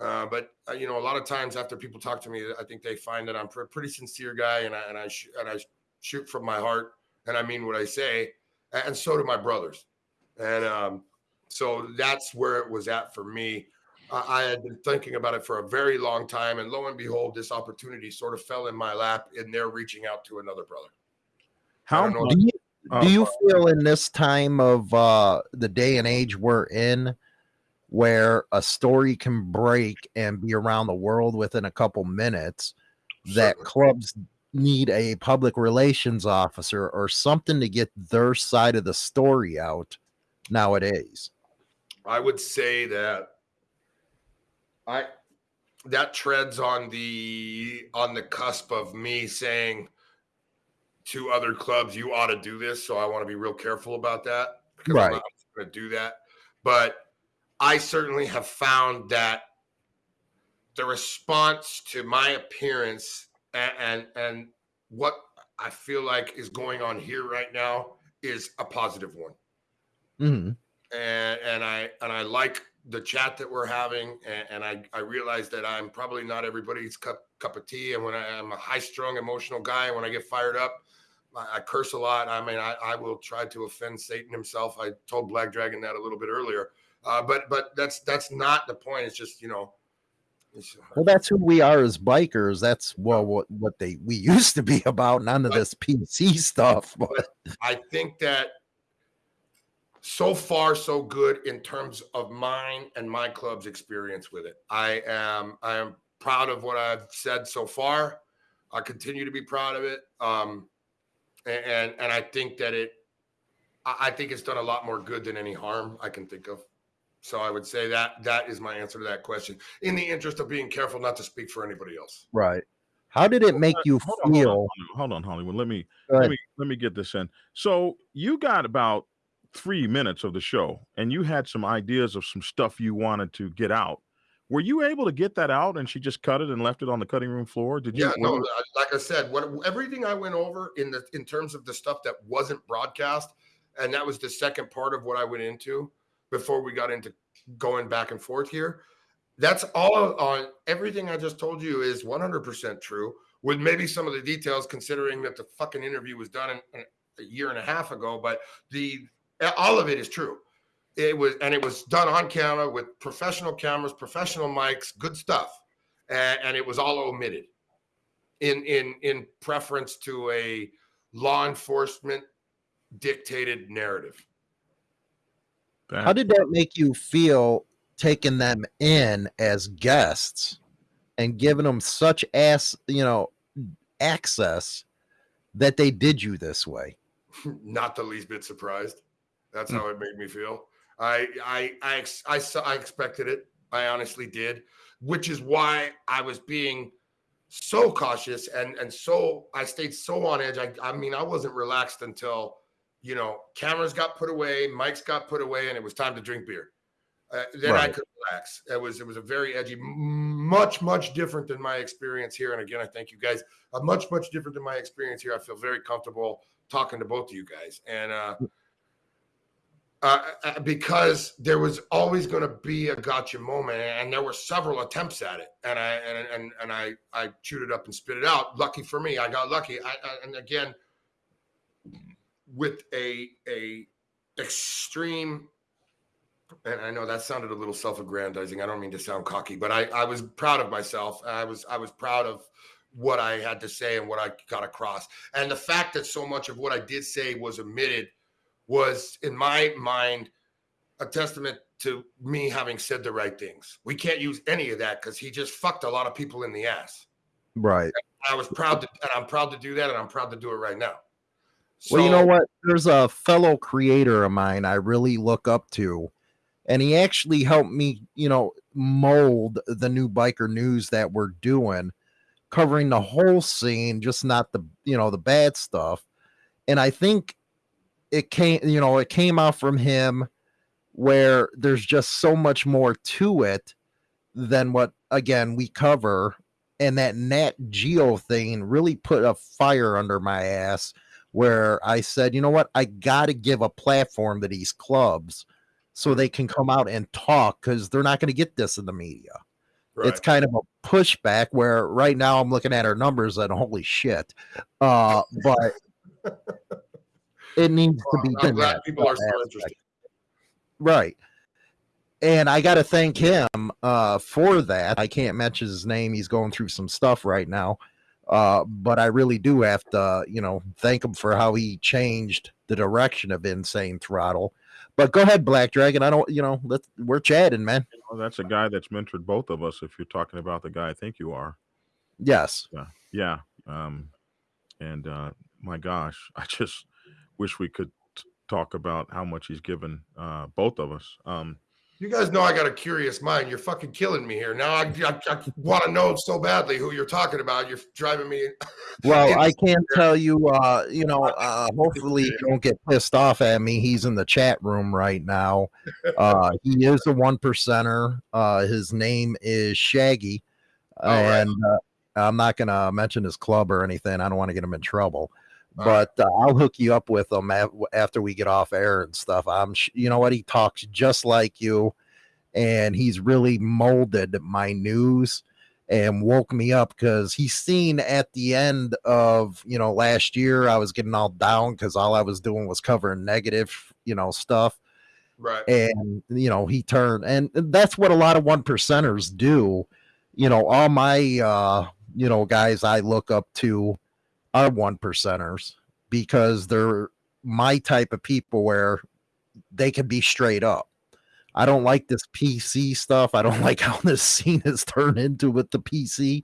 Uh, but uh, you know, a lot of times after people talk to me, I think they find that I'm a pretty sincere guy, and I and I sh- and I shoot from my heart, and I mean what I say, and so do my brothers, and um, so that's where it was at for me. Uh, I had been thinking about it for a very long time, and lo and behold, this opportunity sort of fell in my lap, and they're reaching out to another brother. How do you, do you uh, feel in this time of uh, the day and age we're in, where a story can break and be around the world within a couple minutes, that clubs need a public relations officer or something to get their side of the story out nowadays? I would say that I that treads on the on the cusp of me saying to other clubs, you ought to do this. So I want to be real careful about that because right. I'm not going to do that. But I certainly have found that the response to my appearance and, and, and what I feel like is going on here right now is a positive one. Mm-hmm. And and I and I like the chat that we're having, and, and I I realize that I'm probably not everybody's cup cup of tea, and when I, am a high strung emotional guy, when I get fired up, I, curse a lot. I mean, I, I, will try to offend Satan himself. I told Black Dragon that a little bit earlier. Uh, but but that's that's not the point. It's just you know. well, that's who we are as bikers. That's well what what they we used to be about. None of but, this PC stuff. But I think that so far so good in terms of mine and my club's experience with it. I am I am proud of what I've said so far. I continue to be proud of it. Um, and and I think that it, I think it's done a lot more good than any harm I can think of. So I would say that that is my answer to that question. In the interest of being careful not to speak for anybody else. Right. How did it make you hold feel? On, hold on, hold on, Hollywood. Let me let me let me get this in. So you got about three minutes of the show, and you had some ideas of some stuff you wanted to get out. Were you able to get that out, and she just cut it and left it on the cutting room floor? Did you? Yeah, no. uh, Like I said, what everything I went over in the in terms of the stuff that wasn't broadcast, and that was the second part of what I went into before we got into going back and forth here. That's all on everything I just told you is 100% true, with maybe some of the details, considering that the fucking interview was done in, in a year and a half ago. But the all of it is true. It was, and it was done on camera with professional cameras, professional mics, good stuff, and, and it was all omitted in in in preference to a law enforcement dictated narrative. How did that make you feel taking them in as guests and giving them such ass, you know, access that they did you this way? Not the least bit surprised. That's Hmm. how it made me feel. I I I ex- I saw I expected it. I honestly did, which is why I was being so cautious and and so I stayed so on edge. I I mean I wasn't relaxed until you know cameras got put away, mics got put away, and it was time to drink beer. Uh, then I could relax. It was it was a very edgy, much much different than my experience here. And again, I thank you guys. Uh, much much different than my experience here. I feel very comfortable talking to both of you guys, and uh, uh, uh, because there was always going to be a gotcha moment, and there were several attempts at it, and I and and and I I chewed it up and spit it out. Lucky for me, I got lucky. I, I and again with a a extreme and I know that sounded a little self-aggrandizing. I don't mean to sound cocky, but I, I was proud of myself. I was I was proud of what I had to say and what I got across. And the fact that so much of what I did say was omitted was, in my mind, a testament to me having said the right things. We can't use any of that because he just fucked a lot of people in the ass. Right. I was proud to, and I'm proud to do that, and I'm proud to do it right now. well, you know what? There's a fellow creator of mine I really look up to, and he actually helped me, you know, mold the new biker news that we're doing, covering the whole scene, just not the, you know, the bad stuff. And I think it came, you know, it came out from him where there's just so much more to it than what again we cover. And that Nat Geo thing really put a fire under my ass where i said you know what? I gotta give a platform to these clubs so they can come out and talk because they're not going to get this in the media. Right. it's kind of a pushback where right now i'm looking at our numbers and holy shit. Uh but it needs to be I'm done glad people are still interested. Right. And I got to thank him uh, for that. I can't mention his name. He's going through some stuff right now. Uh, but I really do have to, you know, thank him for how he changed the direction of Insane Throttle. But go ahead, Black Dragon. I don't, you know, let's, we're chatting, man. Well, that's a guy that's mentored both of us. If you're talking about the guy I think you are, Yes. yeah. Um, and uh, my gosh, I just wish we could t- talk about how much he's given uh, both of us. Um, You guys know I got a curious mind. You're fucking killing me here. Now I, I, I want to know so badly who you're talking about. You're driving me. Well, I can't tell you, uh, you know, uh, hopefully you don't get pissed off at me. He's in the chat room right now. Uh, he is a one percenter. Uh, his name is Shaggy. All right. and uh, I'm not going to mention his club or anything. I don't want to get him in trouble. But uh, I'll hook you up with him after we get off air and stuff. I'm, sh- you know what? He talks just like you, and he's really molded my news and woke me up because he's seen at the end of you know last year I was getting all down because all I was doing was covering negative you know stuff Right. and you know he turned and that's what a lot of one percenters do you know all my uh you know guys i look up to are one percenters because they're my type of people where they can be straight up i don't like this pc stuff i don't like how this scene has turned into with the pc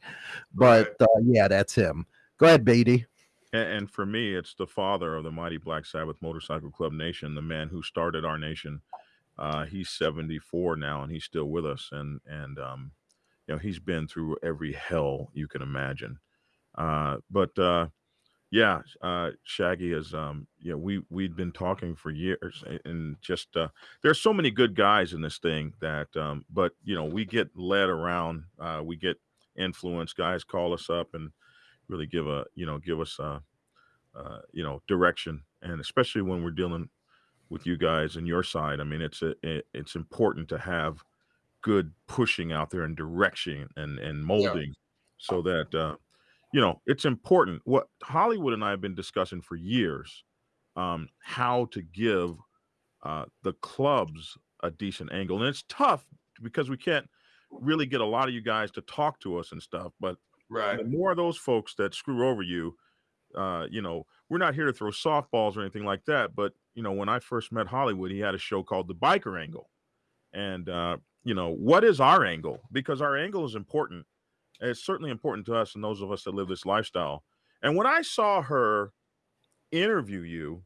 but uh, yeah that's him go ahead BD And, and for me, it's the father of the mighty Black Sabbath Motorcycle Club Nation, the man who started our nation. Uh, he's 74 now, and he's still with us. And and um, you know, he's been through every hell you can imagine. Uh, but uh, yeah, uh, Shaggy is. Um, you know, we we'd been talking for years, and just uh, there's so many good guys in this thing that, um, but you know, we get led around. Uh, we get influenced. Guys call us up and really give a you know give us a, uh, you know direction, and especially when we're dealing with you guys and your side. I mean, it's a it, it's important to have good pushing out there and direction and and molding, yeah. so that uh, you know, it's important. What Hollywood and I have been discussing for years, um, how to give uh, the clubs a decent angle, and it's tough because we can't really get a lot of you guys to talk to us and stuff. But right, the more of those folks that screw over you, uh, you know, we're not here to throw softballs or anything like that. But you know, when I first met Hollywood, he had a show called The Biker Angle, and uh, you know, what is our angle? Because our angle is important it's certainly important to us and those of us that live this lifestyle. And when I saw her interview you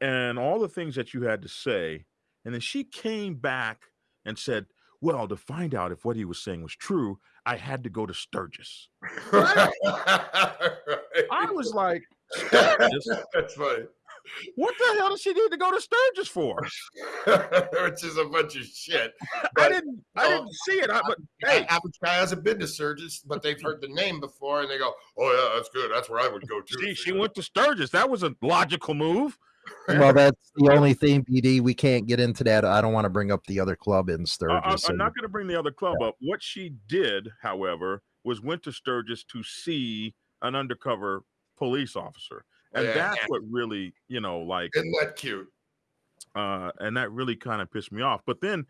and all the things that you had to say, and then she came back and said, well, to find out if what he was saying was true, I had to go to Sturgis. I was like, That's funny. What the hell does she need to go to Sturgis for? Which is a bunch of shit. But, I didn't. I didn't see it. I, but hey, average guy hasn't been to Sturgis, but they've heard the name before, and they go, "Oh yeah, that's good. That's where I would go to." See, she went to Sturgis. That was a logical move. well, that's the only thing, BD. We can't get into that. I don't want to bring up the other club in uh, uh, Sturgis. I, am not going to bring the other club yeah. up. What she did, however, was went to Sturgis to see an undercover police officer and yeah. that's what really you know like isn't that cute uh and that really kind of pissed me off but then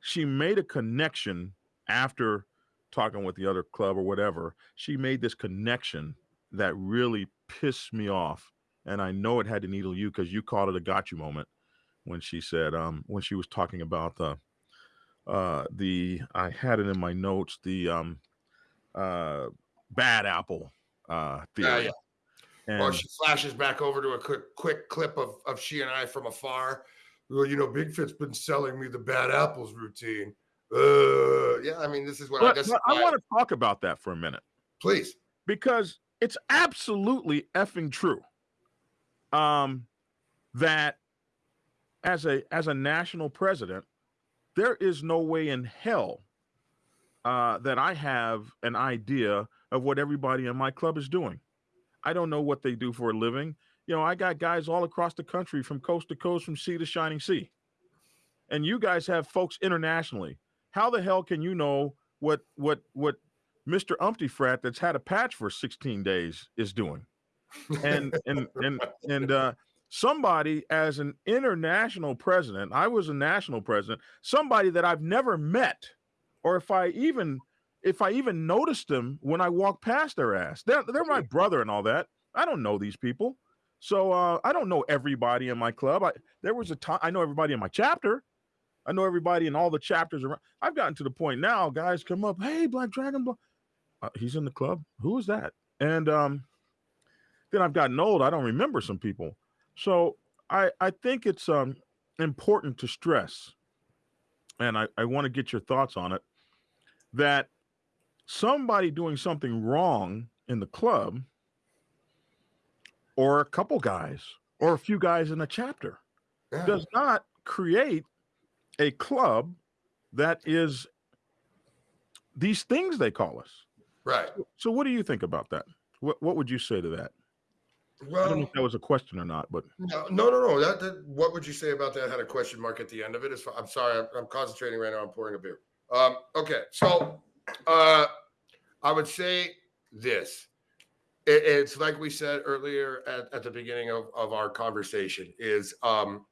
she made a connection after talking with the other club or whatever she made this connection that really pissed me off and i know it had to needle you because you called it a got you moment when she said um when she was talking about the uh the i had it in my notes the um uh bad apple uh theory. Uh, yeah. And or she flashes back over to a quick, quick clip of, of she and I from afar. Well, you know, Bigfoot's been selling me the bad apples routine. Uh, yeah, I mean, this is what but, I guess. I want to talk about that for a minute, please, because it's absolutely effing true. Um, that as a as a national president, there is no way in hell uh, that I have an idea of what everybody in my club is doing. I don't know what they do for a living. You know, I got guys all across the country from coast to coast, from sea to shining sea. And you guys have folks internationally. How the hell can you know what what what Mr. Umpty Frat that's had a patch for 16 days is doing? And and and and uh somebody as an international president, I was a national president, somebody that I've never met, or if I even if I even noticed them when I walk past their ass. They're they're my brother and all that. I don't know these people. So uh, I don't know everybody in my club. I, there was a time I know everybody in my chapter. I know everybody in all the chapters around. I've gotten to the point now, guys come up, hey, Black Dragon, uh, he's in the club. Who is that? And um, then I've gotten old. I don't remember some people. So I I think it's um important to stress, and I, I want to get your thoughts on it, that somebody doing something wrong in the club or a couple guys or a few guys in a chapter yeah. does not create a club that is these things they call us. Right. So what do you think about that? What what would you say to that? Well, I don't know if that was a question or not, but no, no, no, no. That, that what would you say about that? I Had a question mark at the end of it. I'm sorry, I'm, I'm concentrating right now. I'm pouring a beer. Um, okay, so uh, I would say this. It, it's like we said earlier at, at the beginning of, of our conversation is um,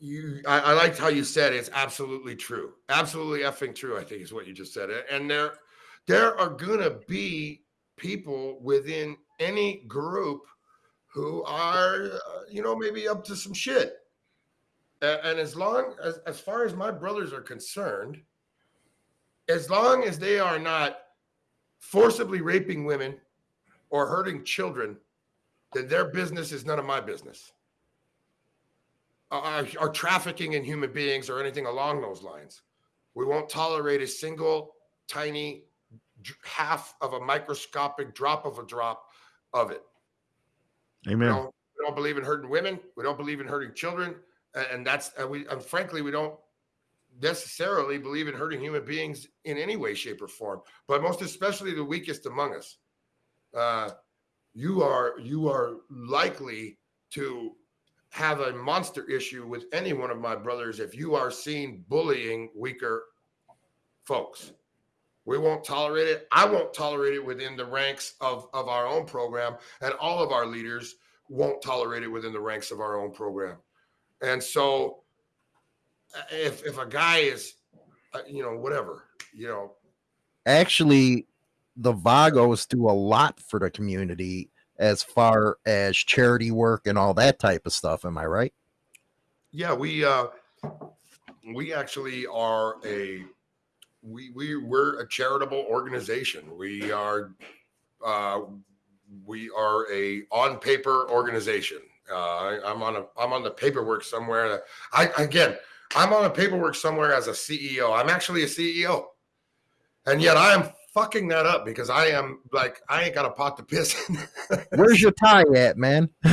you I, I, liked how you said it's absolutely true. Absolutely effing true i think is what you just said. And there there are gonna be people within any group who are uh, you know maybe up to some shit. And, and as long as as far as my brothers are concerned as long as they are not forcibly raping women or hurting children, then their business is none of my business. Are, trafficking in human beings or anything along those lines. We won't tolerate a single tiny half of a microscopic drop of a drop of it. Amen. We don't, we don't believe in hurting women. We don't believe in hurting children, and, and that's and we and frankly we don't necessarily believe in hurting human beings in any way, shape, or form. But most especially the weakest among us. Uh, you are you are likely to have a monster issue with any one of my brothers if you are seen bullying weaker folks. We won't tolerate it. I won't tolerate it within the ranks of, of our own program, and all of our leaders won't tolerate it within the ranks of our own program. And so, if if a guy is, uh, you know, whatever, you know, actually, the Vagos do a lot for the community as far as charity work and all that type of stuff. Am I right? Yeah, we uh, we actually are a we we we're a charitable organization. We are uh, we are a on paper organization. Uh, I, am on a I'm on the paperwork somewhere. I again I'm on a paperwork somewhere as a CEO. I'm actually a CEO, and yet I am fucking that up because I am like I ain't got a pot to piss in. Where's your tie at, man? you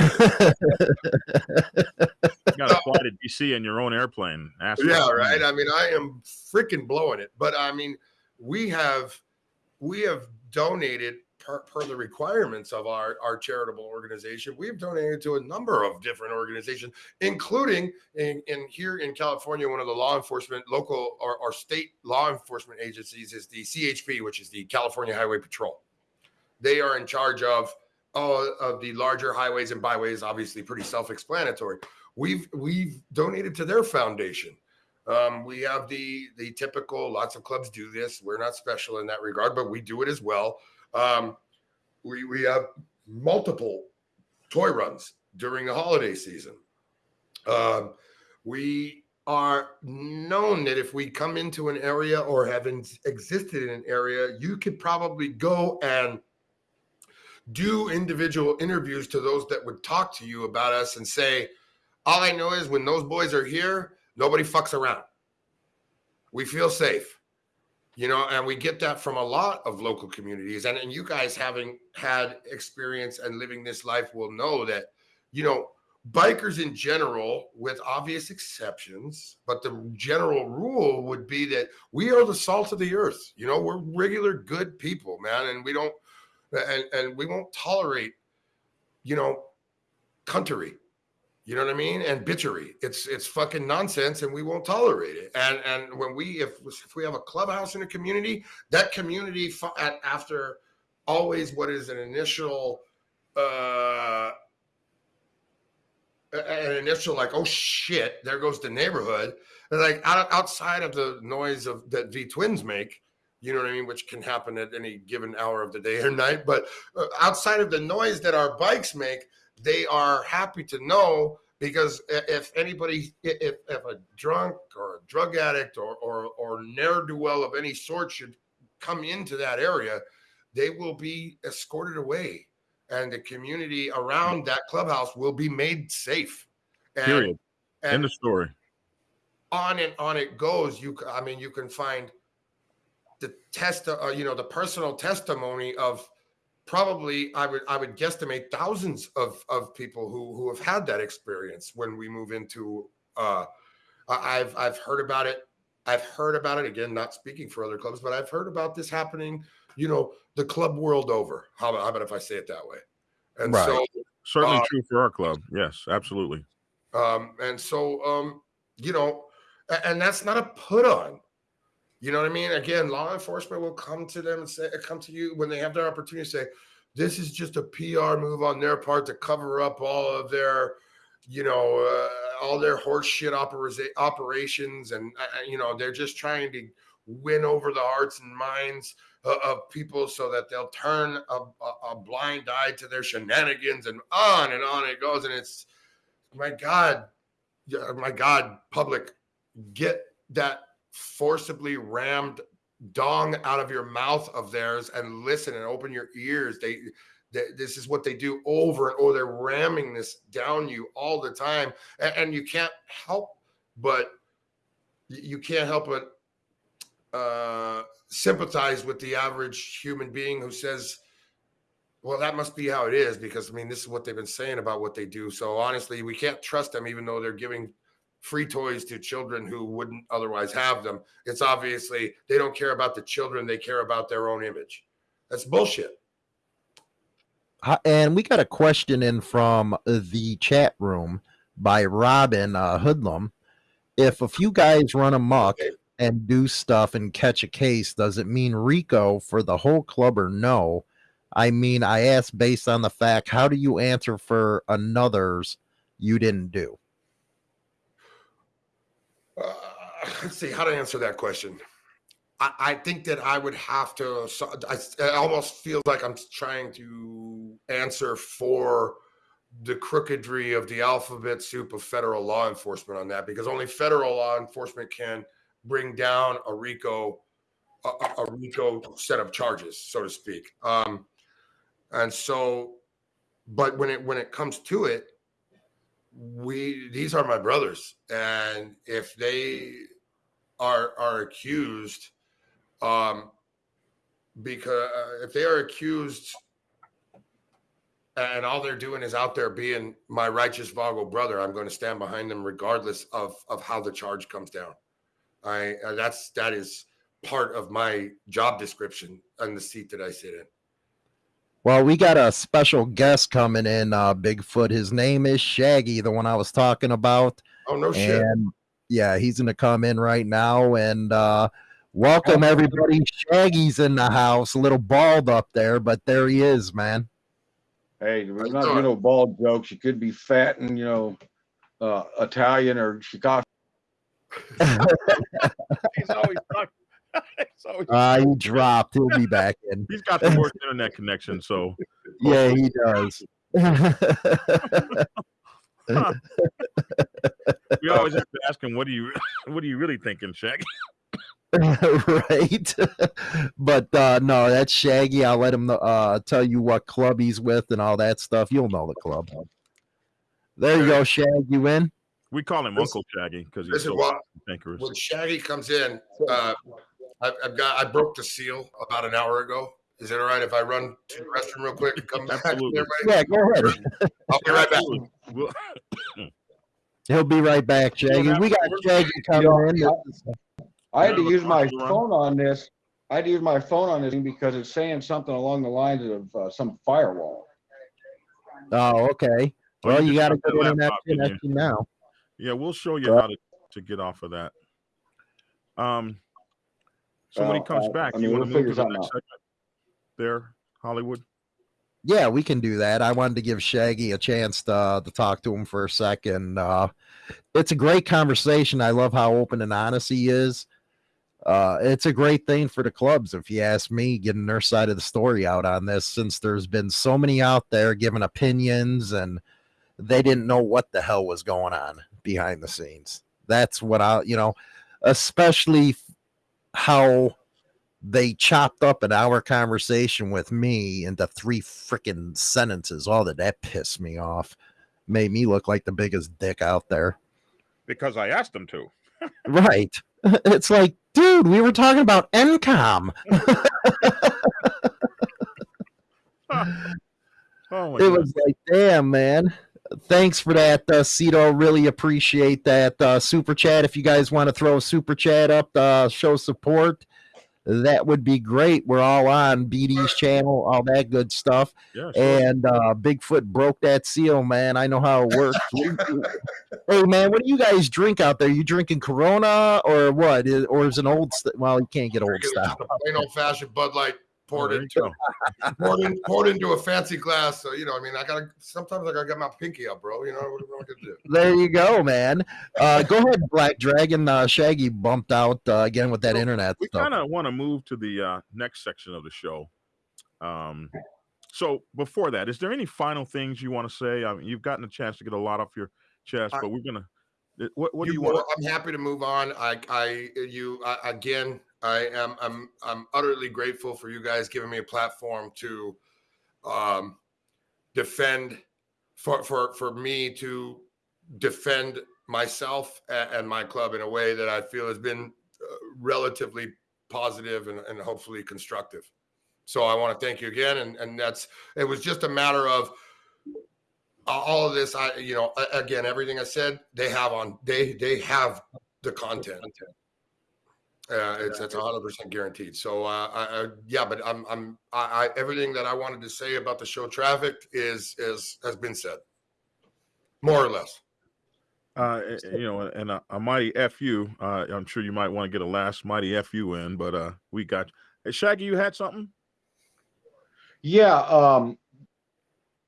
got to fly to DC in your own airplane. Ask yeah, right. I mean, I am freaking blowing it, but I mean, we have we have donated per, per the requirements of our, our charitable organization, we've donated to a number of different organizations, including in, in here in California, one of the law enforcement, local or, or state law enforcement agencies is the CHP, which is the California Highway Patrol. They are in charge of all of the larger highways and byways, obviously pretty self-explanatory. We've we've donated to their foundation. Um, we have the the typical. Lots of clubs do this. We're not special in that regard, but we do it as well. Um, we we have multiple toy runs during the holiday season. Um, we are known that if we come into an area or have existed in an area, you could probably go and do individual interviews to those that would talk to you about us and say, all I know is when those boys are here, nobody fucks around. We feel safe you know and we get that from a lot of local communities and, and you guys having had experience and living this life will know that you know bikers in general with obvious exceptions but the general rule would be that we are the salt of the earth you know we're regular good people man and we don't and, and we won't tolerate you know country you know what I mean? And bitchery. It's it's fucking nonsense, and we won't tolerate it. And and when we if if we have a clubhouse in a community, that community after always what is an initial uh an initial like oh shit there goes the neighborhood like out, outside of the noise of that v twins make you know what i mean which can happen at any given hour of the day or night but uh, outside of the noise that our bikes make they are happy to know because if anybody, if, if a drunk or a drug addict or, or, or ne'er do well of any sort should come into that area, they will be escorted away and the community around that clubhouse will be made safe. And, Period. And End of story. On and on it goes. You, I mean, you can find the test, uh, you know, the personal testimony of probably I would I would guesstimate thousands of of people who who have had that experience when we move into uh I've I've heard about it. I've heard about it again not speaking for other clubs but I've heard about this happening you know the club world over. How about, how about if I say it that way? And right. so certainly uh, true for our club. Yes absolutely. um and so um you know and that's not a put on you know what I mean? Again, law enforcement will come to them and say, come to you when they have their opportunity to say, this is just a PR move on their part to cover up all of their, you know, uh, all their horseshit opera- operations. And, uh, uh, you know, they're just trying to win over the hearts and minds of, of people so that they'll turn a, a, a blind eye to their shenanigans and on and on it goes. And it's, my God, my God, public, get that forcibly rammed dong out of your mouth of theirs and listen and open your ears. They, they this is what they do over and over. They're ramming this down you all the time, and, and you can't help but you can't help but uh, sympathize with the average human being who says, well, that must be how it is because I mean, this is what they've been saying about what they do. So honestly, we can't trust them, even though they're giving free toys to children who wouldn't otherwise have them. It's obviously they don't care about the children, they care about their own image. That's bullshit. And we got a question in from the chat room by Robin uh, Hoodlum. If a few guys run amok okay. and do stuff and catch a case, does it mean RICO for the whole club or no? I mean, I asked based on the fact, how do you answer for another's you didn't do? Uh, let's see how to answer that question. I, I think that I would have to. I, almost feels like I'm trying to answer for the crookedry of the alphabet soup of federal law enforcement on that, because only federal law enforcement can bring down a RICO a, a RICO set of charges, so to speak. Um, and so, but when it when it comes to it, we these are my brothers, and if they are are accused, um, because uh, if they are accused and all they're doing is out there being my righteous Vago brother, I'm going to stand behind them regardless of of how the charge comes down. I uh, that's that is part of my job description and the seat that I sit in. Well, we got a special guest coming in, uh, Bigfoot. His name is Shaggy, the one I was talking about. Oh no shit! And yeah, he's gonna come in right now and uh, welcome everybody. Shaggy's in the house, a little bald up there, but there he is, man. Hey, we're not doing no bald jokes. You could be fat and you know uh, Italian or Chicago. he's always talking so uh, he dropped. He'll be back in. He's got the worst internet connection, so yeah, he does. we always have to ask him, "What are you, what are you really thinking, Shaggy?" right, but uh, no, that's Shaggy. I'll let him uh, tell you what club he's with and all that stuff. You'll know the club. There you go, Shaggy. You in? We call him Uncle Shaggy because he's so what, When Shaggy comes in, uh, I've, I've, got I broke the seal about an hour ago. Is it all right if I run to the restroom real quick and come back? Yeah, go ahead. I'll be right back. He'll be right back, Shaggy. We got Shaggy coming in. I had to use my phone on this. I had to use my phone on this because it's saying something along the lines of uh, some firewall. Oh, okay. Well, you, you got to go in that connection now. Yeah, we'll show you how to, to get off of that. Um, so when he comes back, I mean, you want to move to the next segment there, Hollywood? Yeah, we can do that. I wanted to give Shaggy a chance to, uh, to talk to him for a second. Uh, it's a great conversation. I love how open and honest he is. Uh, it's a great thing for the clubs, if you ask me, getting their side of the story out on this, since there's been so many out there giving opinions and they didn't know what the hell was going on behind the scenes. That's what I, you know, especially how they chopped up an hour conversation with me into three freaking sentences. Oh, All that that pissed me off. Made me look like the biggest dick out there. Because I asked them to. right. It's like, dude, we were talking about NCOM. oh it was oh like, damn, man thanks for that, uh, Cito. Really appreciate that uh, super chat. If you guys want to throw a super chat up uh, show support, that would be great. We're all on BD's channel, all that good stuff. Yeah, sure. And uh, Bigfoot broke that seal, man. I know how it works. hey, man, what do you guys drink out there? You drinking Corona or what? Or is an old? St- well, you can't get old style. Plain old fashioned Bud Light poured into poured, in, poured into a fancy glass. So you know, I mean, I gotta sometimes I gotta get my pinky up, bro. You know what, what I gonna do? There you go, man. Uh, go ahead, Black Dragon. Uh, Shaggy bumped out uh, again with that so internet. We kind of want to move to the uh, next section of the show. Um, so before that, is there any final things you want to say? I mean, you've gotten a chance to get a lot off your chest, but we're gonna. What, what do you, you want? I'm happy to move on. I, I, you, I, again, I am I'm I'm utterly grateful for you guys giving me a platform to um, defend for for for me to defend myself and, my club in a way that I feel has been uh, relatively positive and, and hopefully constructive. So I want to thank you again, and and that's it was just a matter of all of this. I you know again everything I said they have on they they have the content. Uh, it's it's hundred percent guaranteed. So uh, I, I, yeah, but I'm I'm I, I everything that I wanted to say about the show Trafficked is is has been said, more or less. Uh, you know, and a, a mighty fu. Uh, I'm sure you might want to get a last mighty fu in, but uh, we got. Hey, Shaggy, you had something? Yeah. Um,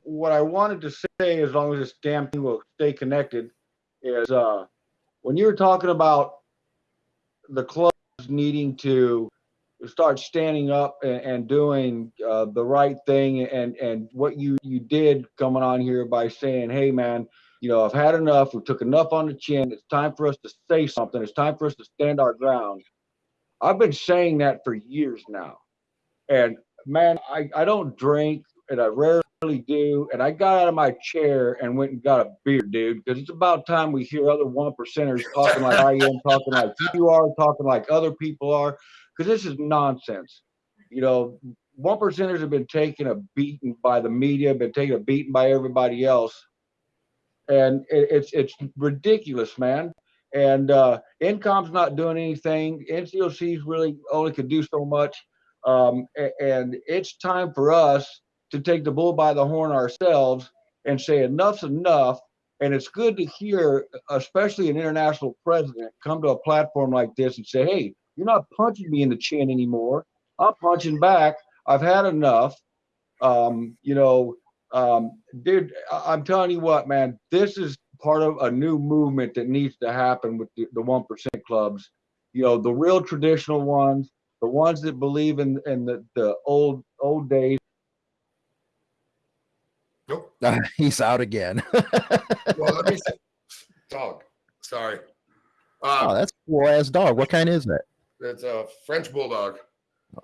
what I wanted to say, as long as this damn thing will stay connected, is uh, when you were talking about the clubs needing to start standing up and, and doing uh, the right thing, and and what you you did coming on here by saying, "Hey, man." You know, I've had enough. We took enough on the chin. It's time for us to say something. It's time for us to stand our ground. I've been saying that for years now. And man, I, I don't drink and I rarely do. And I got out of my chair and went and got a beer, dude, because it's about time we hear other one percenters talking like I am, talking like you are, talking like other people are, because this is nonsense. You know, one percenters have been taking a beating by the media, been taking a beating by everybody else. And it, it's it's ridiculous, man. And uh NCOM's not doing anything. NCOC's really only could do so much. Um, and it's time for us to take the bull by the horn ourselves and say enough's enough. And it's good to hear, especially an international president, come to a platform like this and say, hey, you're not punching me in the chin anymore. I'm punching back. I've had enough. Um, you know, um, dude, I'm telling you what, man, this is part of a new movement that needs to happen with the, the 1% clubs. You know, the real traditional ones, the ones that believe in, in the, the old, old days. Nope. Uh, he's out again. well, let me say, dog. Sorry. oh, Uh, that's cool ass dog. What kind is that? it's a French bulldog.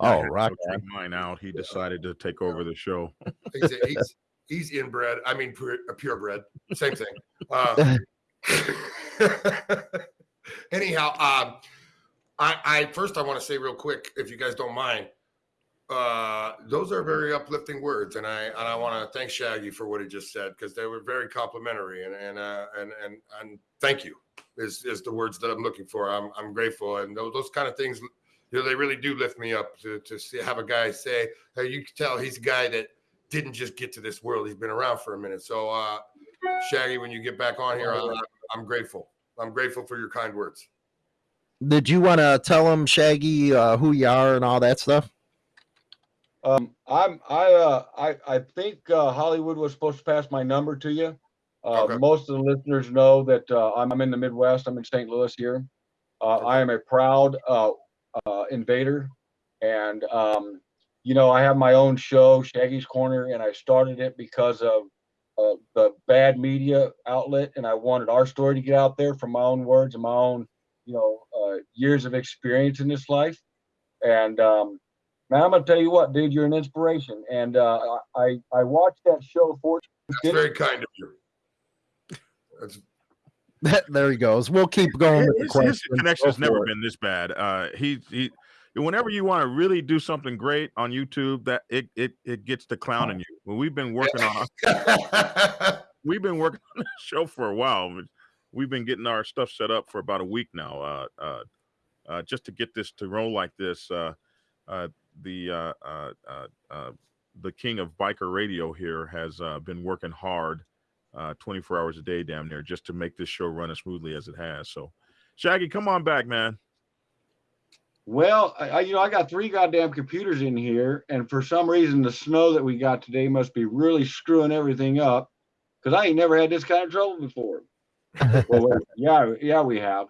I Oh, had rock mine out. He decided to take over the show. He's, he's, he's inbred. I mean, pure, purebred. Same thing. Uh, anyhow, um, I, I first I want to say real quick, if you guys don't mind, uh, those are very uplifting words, and I and I want to thank Shaggy for what he just said because they were very complimentary, and and uh, and and and thank you is is the words that I'm looking for. I'm I'm grateful, and those those kind of things, you know, they really do lift me up to to see, have a guy say, hey, you can tell he's a guy that didn't just get to this world; he's been around for a minute. So, uh, Shaggy, when you get back on here, I'm, I'm grateful. I'm grateful for your kind words. Did you want to tell him, Shaggy, uh, who you are and all that stuff? Um, I'm, I, uh, I, I think, uh, Hollywood was supposed to pass my number to you. Uh, Okay. most of the listeners know that, uh, I'm, I'm in the Midwest. I'm in St. Louis here. Uh, I am a proud, uh, uh, invader. And, um, you know, I have my own show, Shaggy's Corner, and I started it because of, uh, the bad media outlet. And I wanted our story to get out there from my own words and my own, you know, uh, years of experience in this life. And, um, Man, I'm gonna tell you what, dude, you're an inspiration, and uh, I I watched that show. For That's very kind of you. That's there he goes. We'll keep going with the His, his connection's never it. been this bad. Uh, he he. Whenever you want to really do something great on YouTube, that it it it gets to clowning you. Well, we've been working on we've been working on the show for a while. We've been getting our stuff set up for about a week now. Uh, uh, uh, just to get this to roll like this. Uh, uh, the uh, uh, uh, uh, the king of biker radio here has uh, been working hard, uh, 24 hours a day, damn near, just to make this show run as smoothly as it has. So, Shaggy, come on back, man. well, I, I you know I got three goddamn computers in here, and for some reason the snow that we got today must be really screwing everything up, because I ain't never had this kind of trouble before. well, yeah, yeah, we have.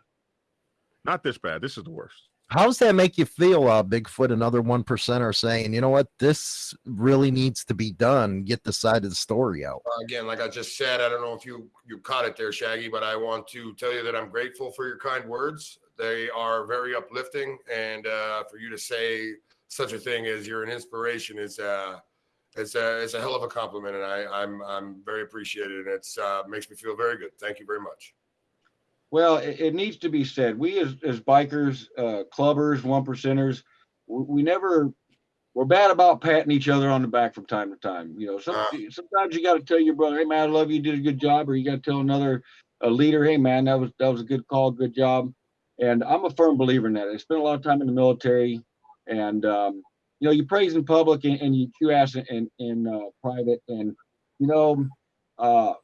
Not this bad. This is the worst. How's that make you feel, uh, Bigfoot? Another one percent are saying, you know what, this really needs to be done. Get the side of the story out. again, like I just said, I don't know if you you caught it there, Shaggy, but I want to tell you that I'm grateful for your kind words. They are very uplifting, and uh, for you to say such a thing as you're an inspiration is uh, it's a it's a hell of a compliment, and I I'm I'm very appreciated, and it's uh, makes me feel very good. Thank you very much. Well, it, it needs to be said. We as as bikers, uh, clubbers, one percenters, we, we never we're bad about patting each other on the back from time to time. You know, some, Uh. sometimes you got to tell your brother, "Hey man, I love you, you did a good job," or you got to tell another a leader, "Hey man, that was that was a good call, good job." And I'm a firm believer in that. I spent a lot of time in the military, and um, you know, you praise in public and, and you you ask in in uh, private, and you know, uh,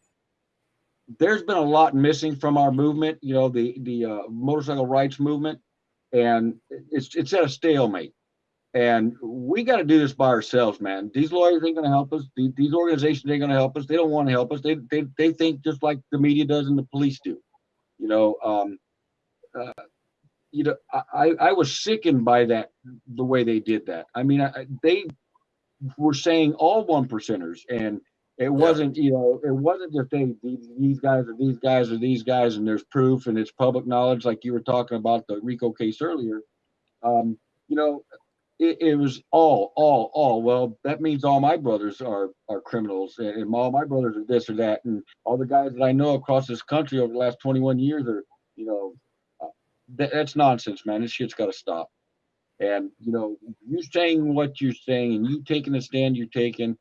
there's been a lot missing from our movement. You know, the the uh, motorcycle rights movement, and it's it's at a stalemate. And we got to do this by ourselves, man. These lawyers ain't going to help us. These, these organizations ain't going to help us. They don't want to help us. They, they they think just like the media does and the police do. You know, um, uh, you know, I I was sickened by that the way they did that. I mean, I, they were saying all one percenters, and it wasn't you know it wasn't just hey these, these guys are these guys are these guys, and there's proof and it's public knowledge, like you were talking about the RICO case earlier. Um, you know, it, it was all, all, all. Well, that means all my brothers are are criminals, and, and all my brothers are this or that, and all the guys that I know across this country over the last 21 years are, you know, uh, that, that's nonsense, man. This shit's got to stop. And you know, you saying what you're saying, and you taking the stand you're taking,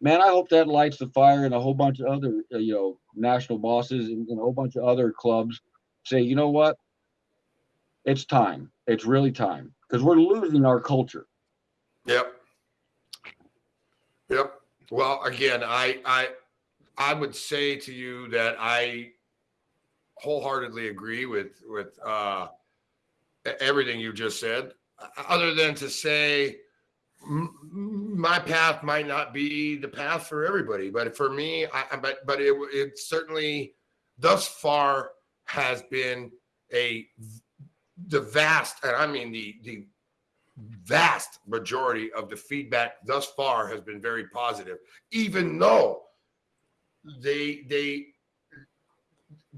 man. I hope that lights the fire, and a whole bunch of other, uh, you know, national bosses and, and a whole bunch of other clubs say, you know what, it's time. It's really time because we're losing our culture. Yep. Yep. Well, again, I I I would say to you that I wholeheartedly agree with with uh, everything you just said. Other than to say my path might not be the path for everybody, but for me, I, but but it it certainly thus far has been a the vast, and I mean the the vast majority of the feedback thus far has been very positive, even though they they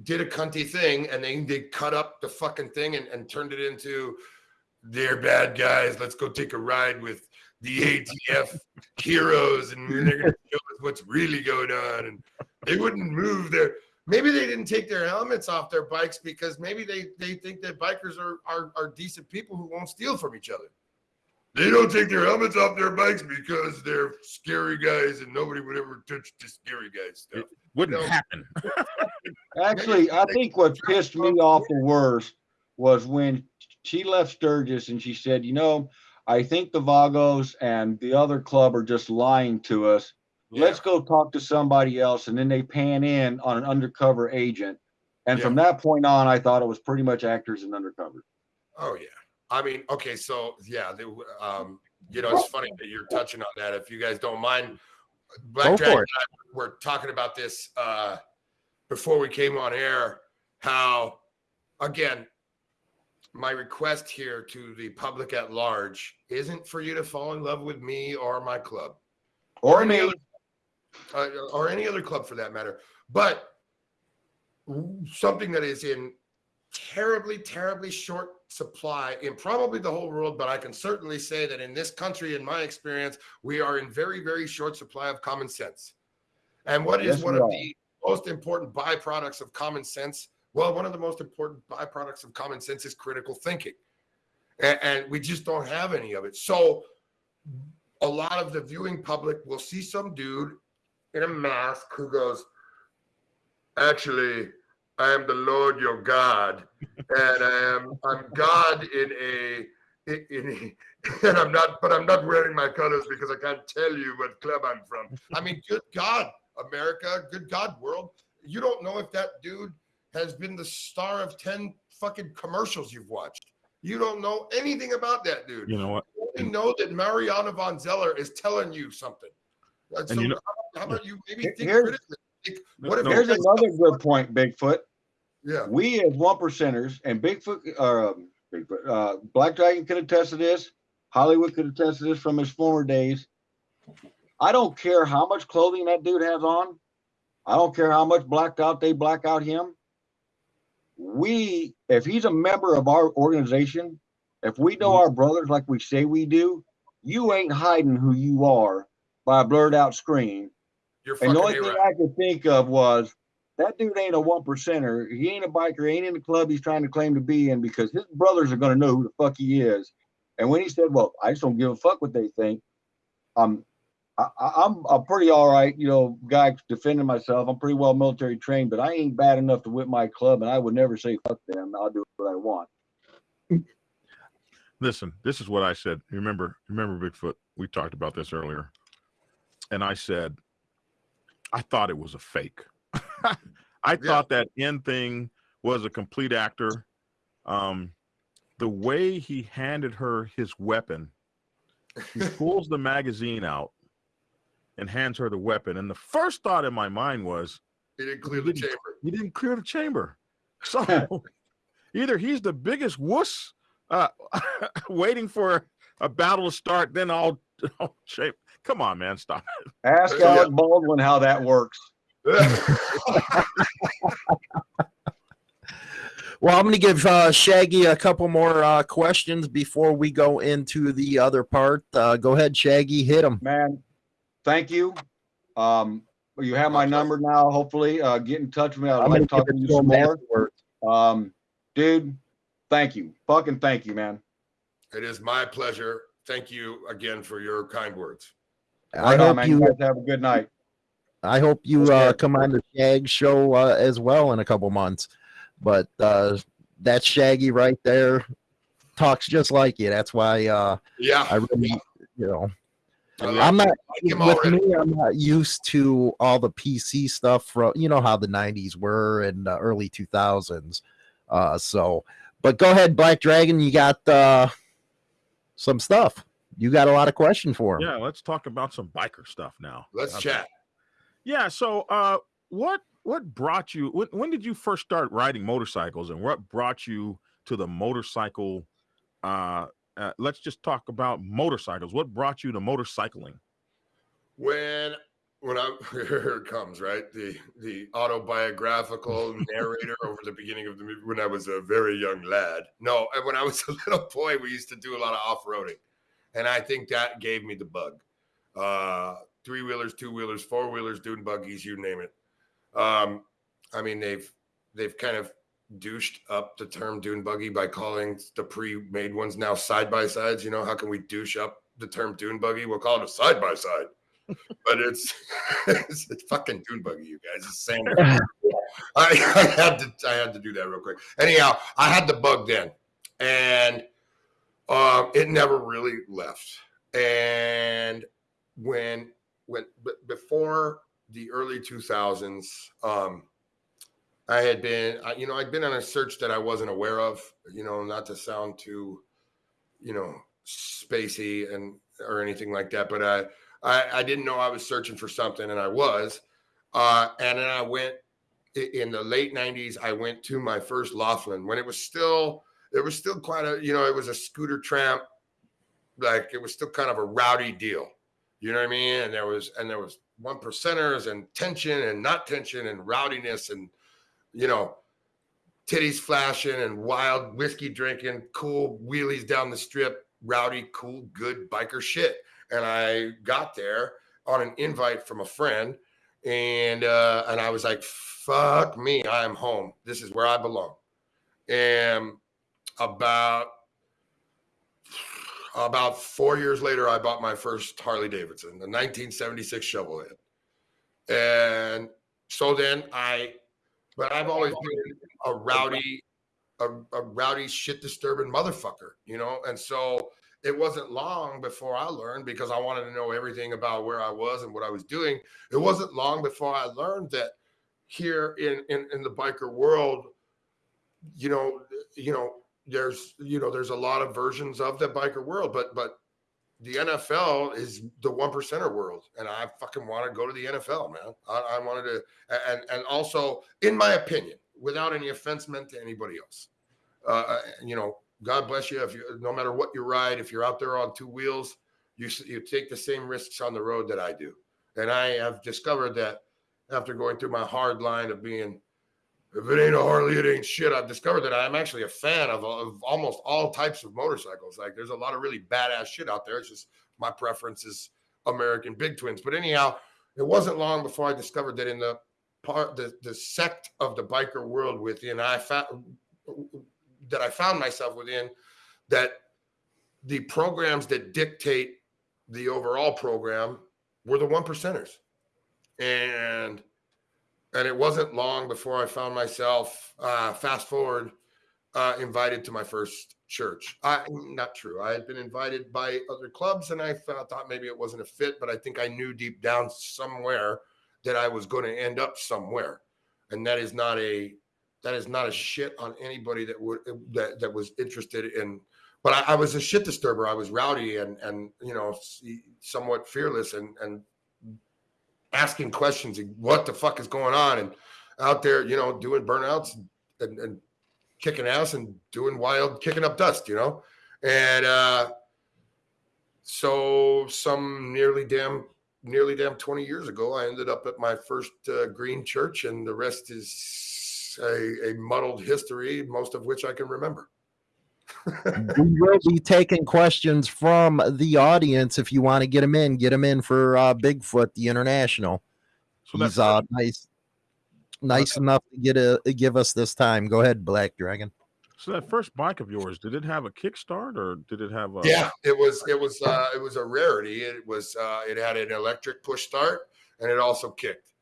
did a cunty thing and they they cut up the fucking thing and, and turned it into they're bad guys. Let's go take a ride with the ATF heroes and they're gonna show us what's really going on. And they wouldn't move their maybe they didn't take their helmets off their bikes because maybe they they think that bikers are are, are decent people who won't steal from each other. They don't take their helmets off their bikes because they're scary guys and nobody would ever touch the scary guys stuff. Wouldn't No. happen. Actually, I think what pissed me off the worst was when she left Sturgis and she said, you know, I think the Vagos and the other club are just lying to us. Let's go talk to somebody else. And then they pan in on an undercover agent. And from that point on, I thought it was pretty much actors and undercover. Oh yeah. I mean, okay, so yeah, they, um, you know, it's funny that you're touching on that. If you guys don't mind, Black Go Dragon and I were talking about this uh, before we came on air. How, again, my request here to the public at large isn't for you to fall in love with me or my club Or any me. other, uh, or any other club for that matter. But something that is in terribly, terribly short supply in probably the whole world, but I can certainly say that in this country, in my experience, we are in very, very short supply of common sense. And what is Yes, one of the most important byproducts of common sense? Well, one of the most important byproducts of common sense is critical thinking. And, and we just don't have any of it. So a lot of the viewing public will see some dude in a mask who goes, Actually, I am the Lord your God, and I am I'm God in a in, in a, and I'm not, but I'm not wearing my colors because I can't tell you what club I'm from. I mean, good God, America, good God, world. You don't know if that dude has been the star of 10 fucking commercials you've watched. You don't know anything about that dude. You know what? You only know that Mariana van Zeller is telling you something. And, So you know- how, how about you maybe think here's- critically? Think, what if No. Here's another good point, Bigfoot. Yeah. we as one percenters and Bigfoot or um, Bigfoot, uh, Black Dragon could attest to this. Hollywood could attest to this from his former days. I don't care how much clothing that dude has on. I don't care how much blacked out they black out him. We, if he's a member of our organization, if we know our brothers like we say we do, you ain't hiding who you are by a blurred out screen You're and the only thing A-Rod. I could think of was that dude ain't a one percenter. He ain't a biker. He ain't in the club he's trying to claim to be in because his brothers are going to know who the fuck he is. And when he said, "Well, I just don't give a fuck what they think," um, I, I- I'm a pretty all right, you know, guy defending myself. I'm pretty well military trained, but I ain't bad enough to whip my club, and I would never say fuck them. I'll do what I want. Listen, this is what I said. Remember, remember Bigfoot. We talked about this earlier, and I said, I thought it was a fake. I thought that end thing was a complete actor. Um, the way he handed her his weapon, he pulls the magazine out and hands her the weapon. And the first thought in my mind was, He didn't clear the chamber. he didn't clear the chamber. So either he's the biggest wuss uh, waiting for a battle to start, then I'll shape. Come on, man, stop it. Ask Yeah. Alec Baldwin how that works. Well, I'm going to give uh, Shaggy a couple more uh, questions before we go into the other part. Uh, go ahead, Shaggy, hit him. Man, thank you. Um, you have my number now. Hopefully, uh, get in touch with me. I'd I'm like going to to talk to you some more. afterwards. Um, dude, thank you. Fucking thank you, man. It is my pleasure. Thank you again for your kind words. I Right on, hope man. you. You guys have a good night. I hope you uh, come on the Shag show uh, as well in a couple months. But uh, that Shaggy right there talks just like you. That's why uh, Yeah. I really, you know, I like I'm not like with me. I'm not used to all the PC stuff from you know how the '90s were and the early 2000s. Uh, so, but go ahead, Black Dragon. You got uh, some stuff. You got a lot of question for him. Yeah, let's talk about some biker stuff now. Let's Okay. chat. Yeah. So, uh, what what brought you? When, when did you first start riding motorcycles, and what brought you to the motorcycle? Uh, uh, let's just talk about motorcycles. What brought you to motorcycling? when when I here it comes right the the autobiographical narrator over the beginning of the movie when I was a very young lad. No, and when I was a little boy, we used to do a lot of off roading, and I think that gave me the bug. Uh, three wheelers, two wheelers, four wheelers, dune buggies, you name it. Um, I mean they've they've kind of douched up the term dune buggy by calling the pre-made ones now side by sides. You know how can we douche up the term dune buggy? We'll call it a side by side but it's, it's it's fucking dune buggy, you guys. It's sand. I, I had to I had to do that real quick. Anyhow, I had the bug then, and um, it never really left. And when when b- before the early two thousands, um, I had been you know I'd been on a search that I wasn't aware of. You know, not to sound too, you know, spacey and or anything like that, but I. I, I didn't know I was searching for something, and I was. Uh, and then I went in the late '90s. I went to my first Laughlin when it was still it was still quite a you know it was a scooter tramp, like it was still kind of a rowdy deal. You know what I mean? And there was and there was one percenters and tension and not tension and rowdiness and you know titties flashing and wild whiskey drinking, cool wheelies down the strip, rowdy, cool, good biker shit and I got there on an invite from a friend, and uh, and I was like, "Fuck me, I am home. This is where I belong." And about about four years later, I bought my first Harley Davidson, the 1976 Shovelhead, and so then I, but I've always been a rowdy, a, a rowdy, shit disturbing motherfucker, you know, and so it wasn't long before I learned because I wanted to know everything about where I was and what I was doing. It wasn't long before I learned that here in in, in the biker world, you know, you know, there's you know, there's a lot of versions of the biker world, but but the NFL is the one percenter world, and I fucking want to go to the NFL, man. I, I wanted to, and and also, in my opinion, without any offense meant to anybody else, uh, you know, God bless you. If you, no matter what you ride, if you're out there on two wheels, you you take the same risks on the road that I do. And I have discovered that after going through my hard line of being, if it ain't a Harley, it ain't shit. I've discovered that I'm actually a fan of, of almost all types of motorcycles. Like there's a lot of really badass shit out there. It's just my preference is American Big Twins. But anyhow, it wasn't long before I discovered that in the part, the the sect of the biker world within I found that I found myself within that the programs that dictate the overall program were the one percenters. And and it wasn't long before I found myself uh, fast forward uh, invited to my first church. I not true. I had been invited by other clubs, and I thought, thought maybe it wasn't a fit, but I think I knew deep down somewhere that I was going to end up somewhere, and that is not a that is not a shit on anybody that would that that was interested in. But I, I was a shit disturber. I was rowdy and and you know somewhat fearless and and asking questions and what the fuck is going on and out there you know doing burnouts and, and kicking ass and doing wild, kicking up dust, you know? And uh, so some nearly damn, nearly damn 20 years ago, I ended up at my first uh, green church, and the rest is a, a muddled history, most of which I can remember. We will be taking questions from the audience. If you want to get them in, get them in for uh, Bigfoot, the international. So He's uh, nice nice okay. enough to get a give us this time. Go ahead, Black Dragon. So that first bike of yours, did it have a kickstart or did it have a Yeah, it was it was uh it was a rarity. It was uh it had an electric push start and it also kicked.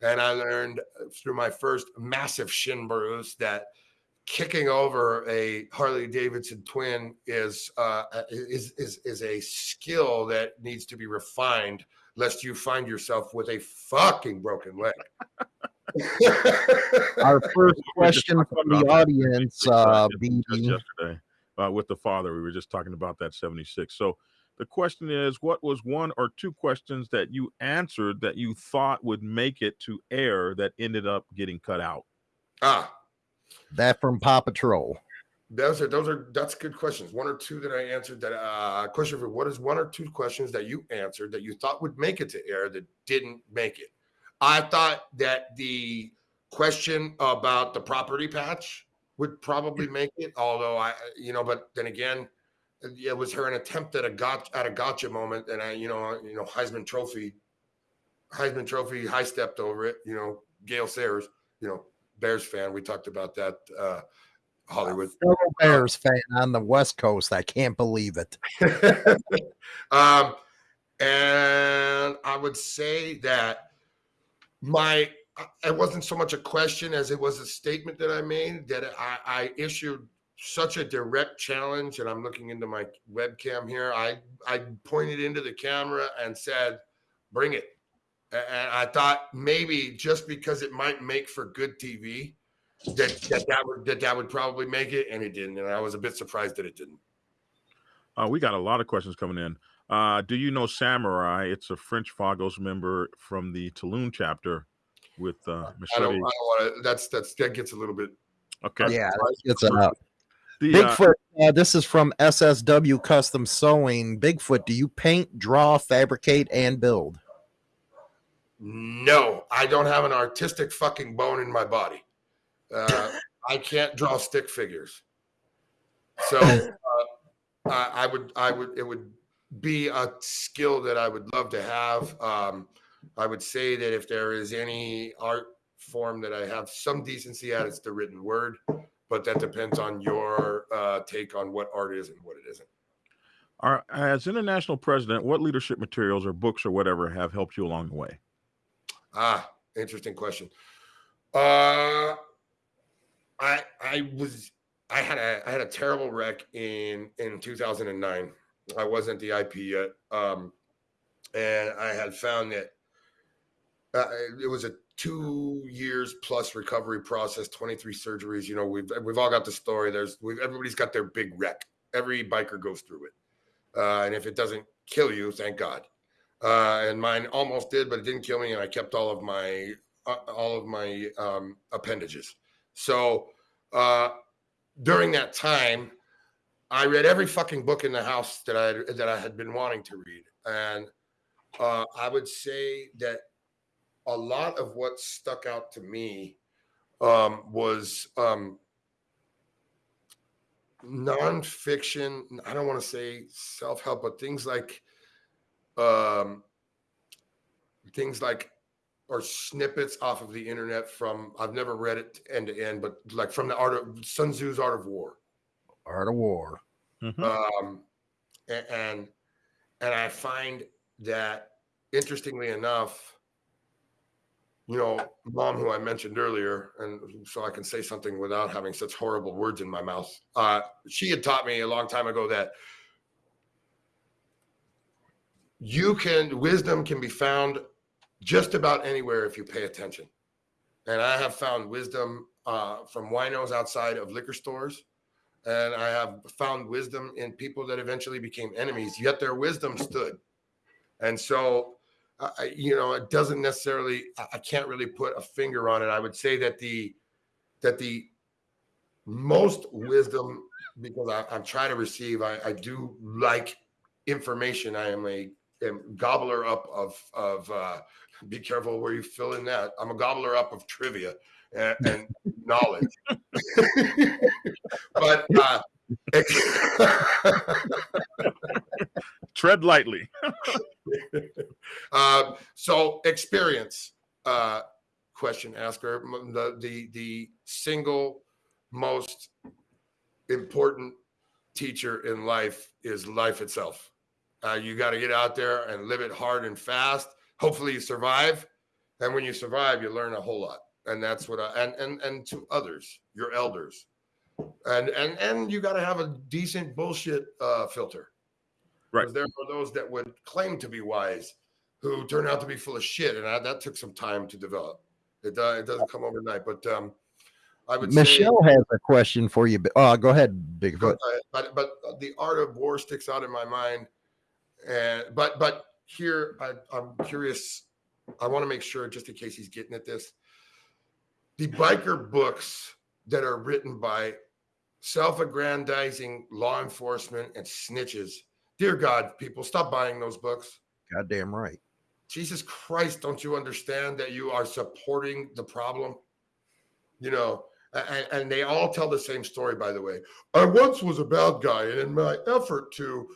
And I learned through my first massive shin bruise that kicking over a Harley Davidson twin is uh is is is a skill that needs to be refined lest you find yourself with a fucking broken leg. Our first question from the audience, uh, yesterday uh, with the father, we were just talking about that 76. So the question is, what was one or two questions that you answered that you thought would make it to air that ended up getting cut out? Ah, that from Paw Patrol. Those are those are that's good questions. One or two that I answered. That uh, question for what is one or two questions that you answered that you thought would make it to air that didn't make it? I thought that the question about the property patch would probably make it, although I, you know, but then again, it was her an attempt at a got at a gotcha moment, and I, you know, you know, Heisman Trophy, Heisman Trophy, high stepped over it. You know, Gale Sayers, you know, Bears fan. We talked about that. Uh, Hollywood. Bears fan on the West Coast. I can't believe it. um, and I would say that my it wasn't so much a question as it was a statement that I made that I, I issued such a direct challenge, and I'm looking into my webcam here. I I pointed into the camera and said, "Bring it." And I thought maybe just because it might make for good TV, that that that would that that would probably make it, and it didn't. And I was a bit surprised that it didn't. Uh, we got a lot of questions coming in. Uh, do you know Samurai? It's a French Vagos member from the Tulum chapter with uh, Machete. I don't, I don't want to. That's that's that gets a little bit. Okay. Yeah, it's uh, the, Bigfoot. Uh, uh, this is from SSW Custom Sewing. Bigfoot, do you paint, draw, fabricate, and build? No, I don't have an artistic fucking bone in my body. Uh, I can't draw stick figures. So uh, I, I would, I would, it would be a skill that I would love to have. Um, I would say that if there is any art form that I have some decency at, it's the written word, but that depends on your uh, take on what art is and what it isn't. Our, as international president, what leadership materials or books or whatever have helped you along the way? Ah, interesting question. Uh, I I was I had a I had a terrible wreck in in 2009 I wasn't the IP yet, um, and I had found that uh, it was a two years plus recovery process, 23 surgeries. You know, we've we've all got the story. There's everybody's got their big wreck. Every biker goes through it, uh, and if it doesn't kill you, thank God. Uh, and mine almost did, but it didn't kill me, and I kept all of my uh, all of my um, appendages. So uh, during that time, I read every fucking book in the house that I that I had been wanting to read, and uh, I would say that a lot of what stuck out to me um, was um, nonfiction. I don't want to say self help, but things like um, things like or snippets off of the internet from I've never read it end to end, but like from the art of Sun Tzu's Art of War Art of War. Mm-hmm. Um, and and, and I find that interestingly enough, you know, mom, who I mentioned earlier, and so I can say something without having such horrible words in my mouth. Uh, she had taught me a long time ago that you can wisdom can be found just about anywhere if you pay attention. And I have found wisdom uh, from winos outside of liquor stores. And I have found wisdom in people that eventually became enemies, yet their wisdom stood. And so, you know, it doesn't necessarily, I can't really put a finger on it. I would say that the, that the most wisdom, because I, I'm trying to receive, I, I do like information. I am a am gobbler up of, of, uh, be careful where you fill in that. I'm a gobbler up of trivia and, and knowledge. but uh, tread lightly. uh, so experience uh, question asker the the the single most important teacher in life is life itself. Uh, you got to get out there and live it hard and fast. Hopefully, you survive, and when you survive, you learn a whole lot and that's what I and and and to others, your elders, and and and you got to have a decent bullshit uh, filter, right? There are those that would claim to be wise, who turn out to be full of shit, and I, that took some time to develop. It uh, it doesn't come overnight, but um, I would. Michelle say, has a question for you. Uh, go ahead, Bigfoot. But, but but the art of war sticks out in my mind, and but but here I, I'm curious. I want to make sure, just in case he's getting at this the biker books that are written by self-aggrandizing law enforcement and snitches. Dear God, people, stop buying those books. Goddamn right. Jesus Christ, don't you understand that you are supporting the problem? You know, and, and, they all tell the same story, by the way. I once was a bad guy, and in my effort to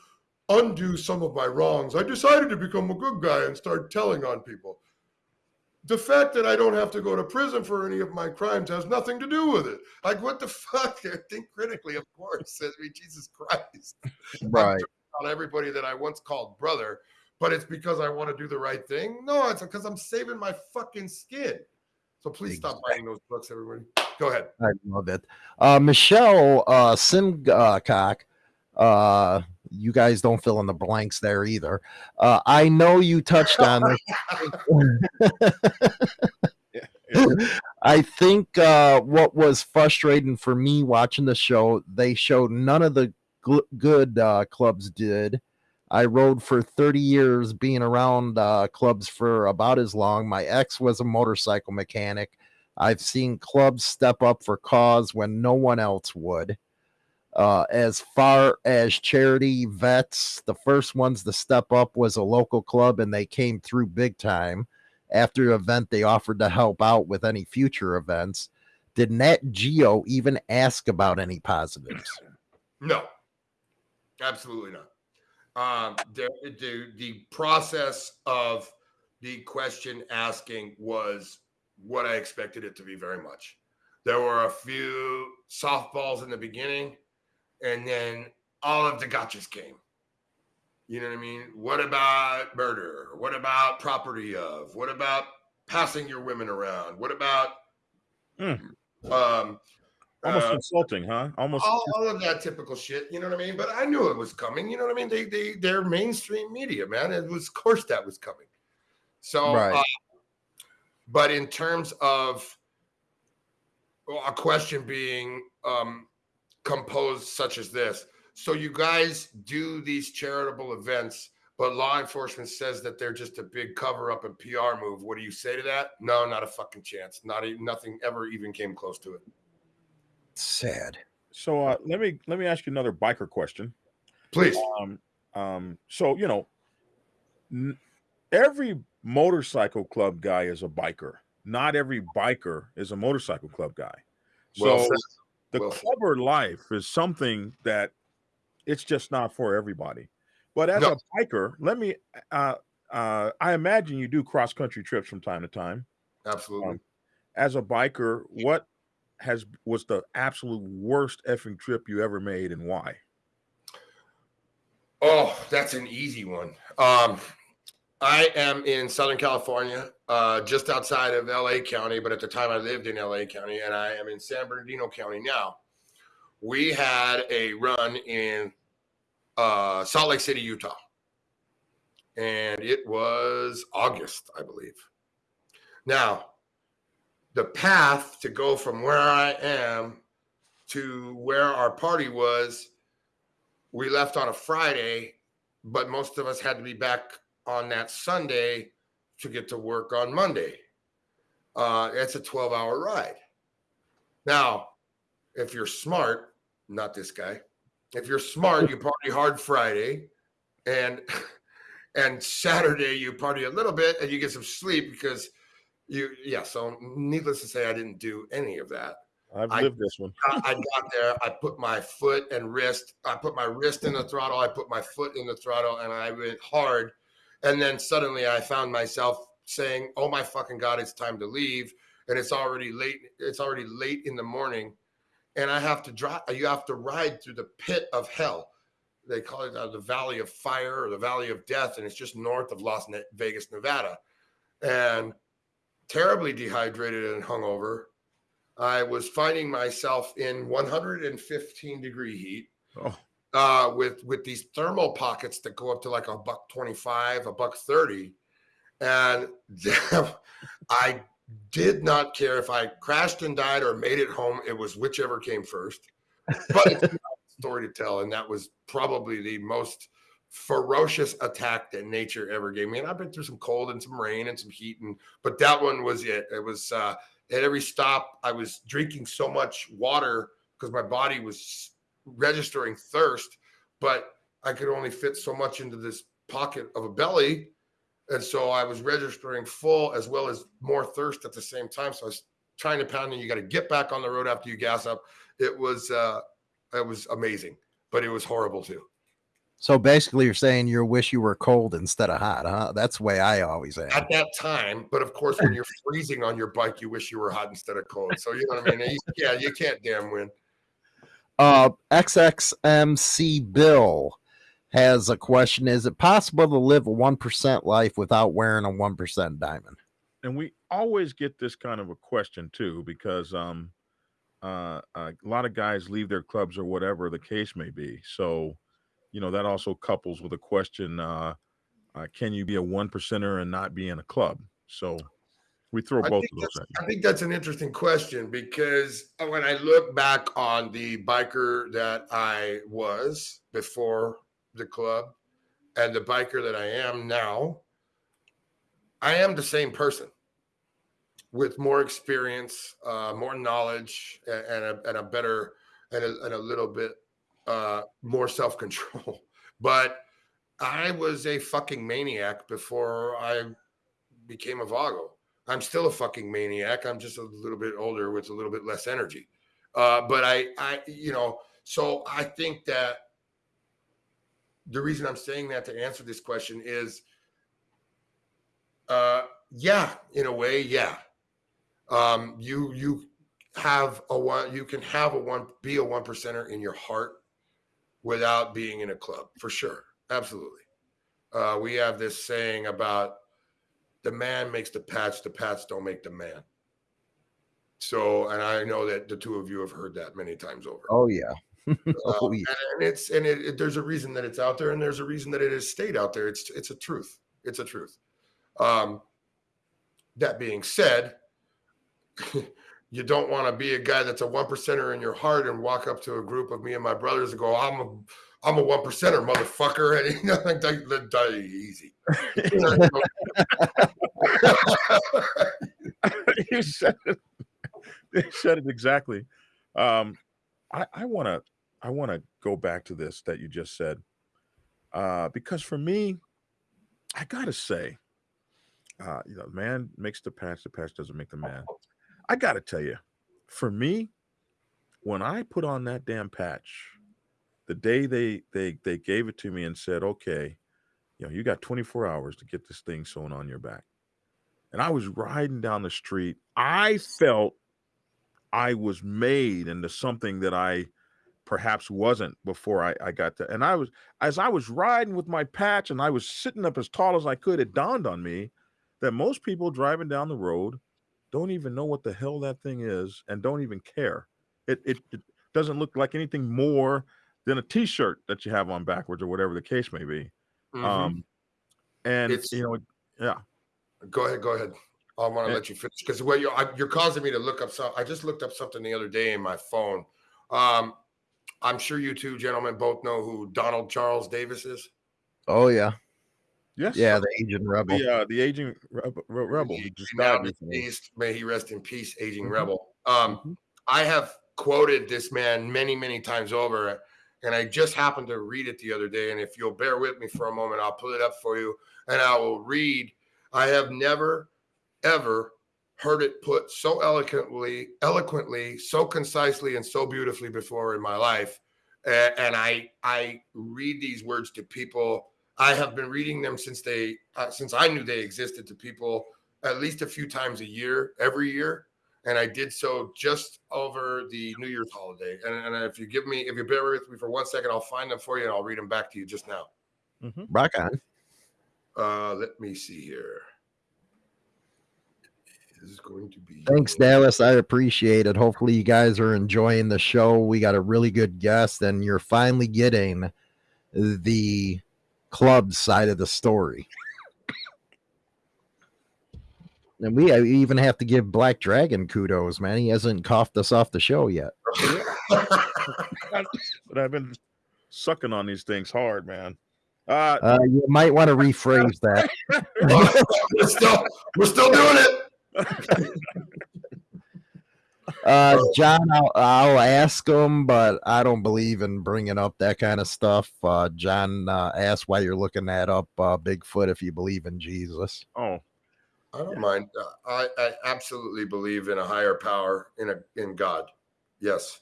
undo some of my wrongs, I decided to become a good guy and start telling on people the fact that I don't have to go to prison for any of my crimes has nothing to do with it. Like, what the fuck? I think critically, of course. I mean, Jesus Christ. Right. On everybody that I once called brother, but it's because I want to do the right thing. No, it's because I'm saving my fucking skin. So please exactly. stop buying those books, everybody. Go ahead. I love it. Uh, Michelle uh, Simcock uh, you guys don't fill in the blanks there either. Uh, I know you touched on this. I think uh, what was frustrating for me watching the show, they showed none of the good uh, clubs did. I rode for 30 years, being around uh, clubs for about as long. My ex was a motorcycle mechanic. I've seen clubs step up for cause when no one else would. Uh, as far as charity vets, the first ones to step up was a local club, and they came through big time. After the event, they offered to help out with any future events. Did Nat Geo even ask about any positives? No, absolutely not. Um, the, the, the process of the question asking was what I expected it to be very much. There were a few softballs in the beginning and then all of the gotchas came. You know what I mean? What about murder? What about property of? What about passing your women around? What about mm. um almost uh, insulting, huh? Almost all, all, of that typical shit. You know what I mean? But I knew it was coming. You know what I mean? They they they're mainstream media, man. It was of course that was coming. So, right. uh, but in terms of a question being, um, composed such as this. So you guys do these charitable events, but law enforcement says that they're just a big cover up and PR move. What do you say to that? No, not a fucking chance. Not even nothing ever even came close to it. Sad. So uh, let me let me ask you another biker question, please. Um, um, so you know, n- every motorcycle club guy is a biker. Not every biker is a motorcycle club guy. So well the well, clubber life is something that it's just not for everybody. But as no. a biker, let me uh, uh, I imagine you do cross country trips from time to time. Absolutely. Um, as a biker, what has was the absolute worst effing trip you ever made and why? Oh, that's an easy one. Um, I am in Southern California, uh, just outside of LA County, but at the time I lived in LA County, and I am in San Bernardino County now. We had a run in uh, Salt Lake City, Utah, and it was August, I believe. Now, the path to go from where I am to where our party was, we left on a Friday, but most of us had to be back on that Sunday to get to work on Monday. Uh, it's a 12 hour ride. Now, if you're smart, not this guy, if you're smart, you party hard Friday and and Saturday you party a little bit and you get some sleep because you yeah, so needless to say, I didn't do any of that. I've I- lived this one. I, I got there. I put my foot and wrist. I put my wrist in the throttle. I put my foot in the throttle, and I went hard. And then suddenly, I found myself saying, "Oh my fucking god, it's time to leave!" And it's already late. It's already late in the morning, and I have to drive. You have to ride through the pit of hell. They call it uh, the Valley of Fire or the Valley of Death, and it's just north of Las Vegas, Nevada. And terribly dehydrated and hungover. I was finding myself in 115 degree heat Oh, uh, with with these thermal pockets that go up to like a buck 25, a buck 30. And I did not care if I crashed and died or made it home. It was whichever came first. But it's a story to tell. And that was probably the most ferocious attack that nature ever gave me. And I've been through some cold and some rain and some heat. And but that one was it. It was uh at every stop, I was drinking so much water because my body was registering thirst, but I could only fit so much into this pocket of a belly. And so I was registering full as well as more thirst at the same time. So I was trying to pound and you got to get back on the road after you gas up. It was uh it was amazing, but it was horrible too. So basically, you're saying you wish you were cold instead of hot, huh? That's the way I always am. At that time, but of course, when you're freezing on your bike, you wish you were hot instead of cold. So you know what I mean? Yeah, you can't damn win. Uh, XXMC Bill has a question: Is it possible to live a one percent life without wearing a one percent diamond? and we always get this kind of a question too because um uh, a lot of guys leave their clubs or whatever the case may be. So you know that also couples with a question uh, uh can you be a one percenter and not be in a club? So we throw I both of those at you I think that's an interesting question because when I look back on the biker that I was before the club and the biker that I am now, I am the same person with more experience, uh, more knowledge, and a, and a better and a, and a little bit uh, more self control. But I was a fucking maniac before I became a Vago. I'm still a fucking maniac. I'm just a little bit older with a little bit less energy. Uh, but I, I, you know, so I think that the reason I'm saying that to answer this question is, uh, yeah, in a way, yeah. Um, you you have a one, you can have a one, be a one percenter in your heart without being in a club for sure, absolutely. Uh, we have this saying about the man makes the patch, the patch don't make the man. So, and I know that the two of you have heard that many times over. Oh yeah, Um, oh yeah. and, and it's and it, it- there's a reason that it's out there, and there's a reason that it has stayed out there. It's it's a truth. It's a truth. Um, that being said, you don't want to be a guy that's a one percenter in your heart and walk up to a group of me and my brothers and go, "I'm a I'm a one percenter, motherfucker," and you know, like, easy. you said it. You said it exactly. Um, I, I want to I want to go back to this that you just said, uh, because for me, I gotta say, uh, you know, man makes the patch, the patch doesn't make the man. I gotta tell you, for me, when I put on that damn patch, the day they they they gave it to me and said, okay, you know, you got 24 hours to get this thing sewn on your back and I was riding down the street, I felt I was made into something that I perhaps wasn't before I, I got there. And I was as I was riding with my patch and I was sitting up as tall as I could, it dawned on me that most people driving down the road don't even know what the hell that thing is and don't even care. It it, it doesn't look like anything more than a t-shirt that you have on backwards or whatever the case may be. Mhm. Um and It's- you know, yeah. Go ahead. Go ahead. I want to Yeah. let you finish because well, you're I- you're causing me to look up some. I just looked up something the other day in my phone. Um, I'm sure you two gentlemen both know who Donald Charles Davis is. Oh yeah, Yes. yeah, the Aging Rebel. The uh the aging rebel, rebel He- just he now died recently. deceased. May he rest in peace, aging Mhm. rebel. Um, Mhm. I have quoted this man many, many times over, and I just happened to read it the other day. And if you'll bear with me for a moment, I'll pull it up for you and I will read. I have never, ever heard it put so eloquently, eloquently, so concisely, and so beautifully before in my life. And I, I read these words to people. I have been reading them since they, uh, since I knew they existed to people at least a few times a year, every year and I did so just over the New Year's holiday. And, and if you give me, if you bear with me for one second, I'll find them for you and I'll read them back to you just now. Mhm. Rock on. Uh, let me see here. This is going to be. Thanks, Dallas. I appreciate it. Hopefully, you guys are enjoying the show. We got a really good guest, and you're finally getting the club side of the story. And we even have to give Black Dragon kudos, man. He hasn't coughed us off the show yet. But I've been sucking on these things hard, man. Uh Uh, you might want to rephrase that. we're still, we're still doing it. Uh, John, I'll, I'll ask him, but I don't believe in bringing up that kind of stuff. Uh, John uh, asked why you're looking that up, uh, Bigfoot, if you believe in Jesus. oh, I don't mind. Uh, I, I absolutely believe in a higher power, in a in God. Yes,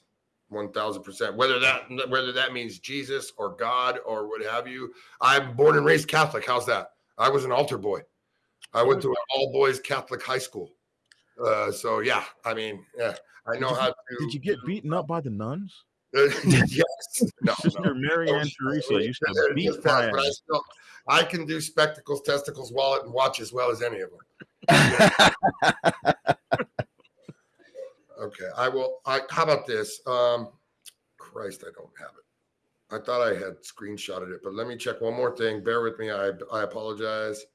one thousand percent. Whether that whether that means Jesus or God or what have you. I'm born and raised Catholic. How's that? I was an altar boy. I went to an all boys Catholic high school. Uh, so yeah, I mean, yeah, I know Did you- how to. did you get beaten up by the nuns? yes. No. Sister no. Mary Ann Teresa used to They're beat just my fast, but I, still, I can do spectacles, testicles, wallet, and watch as well as any of them. Okay, I will. I how about this? Um, Christ, I don't have it. I thought I had screenshotted it, but let me check one more thing. Bear with me. I I apologize.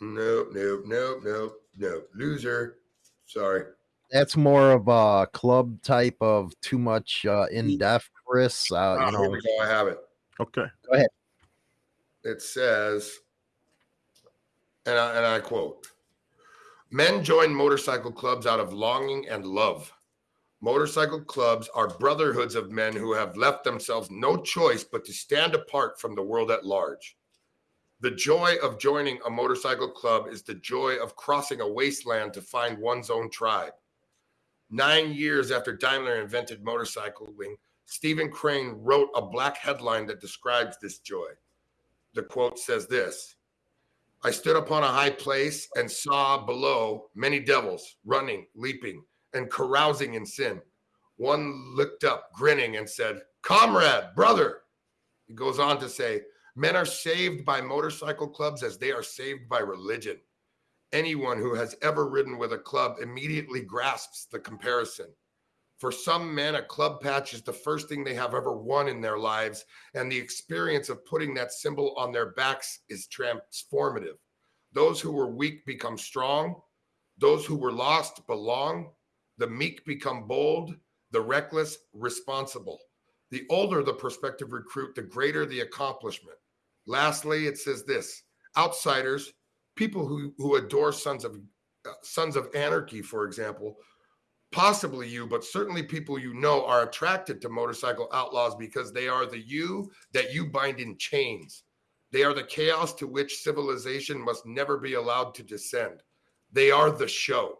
Nope, nope, nope, nope, nope. Loser. Sorry. That's more of a club type of too much uh, in depth, Chris. Uh, Ah, you here know, we go. I have it. Okay. Go ahead. It says, and I, and I quote Men join motorcycle clubs out of longing and love. Motorcycle clubs are brotherhoods of men who have left themselves no choice but to stand apart from the world at large. The joy of joining a motorcycle club is the joy of crossing a wasteland to find one's own tribe. Nine years after Daimler invented motorcycling, Stephen Crane wrote a black headline that describes this joy the quote says this I stood upon a high place and saw below many devils running, leaping, and carousing in sin. One looked up, grinning, and said, Comrade, brother. He goes on to say, Men are saved by motorcycle clubs as they are saved by religion. Anyone who has ever ridden with a club immediately grasps the comparison. For some men, a club patch is the first thing they have ever won in their lives, and the experience of putting that symbol on their backs is transformative. Those who were weak become strong, those who were lost belong, the meek become bold, the reckless responsible. The older the prospective recruit, the greater the accomplishment. Lastly, it says this outsiders, people who, who adore sons of uh, sons of anarchy, for example, possibly you, but certainly people you know are attracted to motorcycle outlaws because they are the you that you bind in chains. They are the chaos to which civilization must never be allowed to descend. They are the show.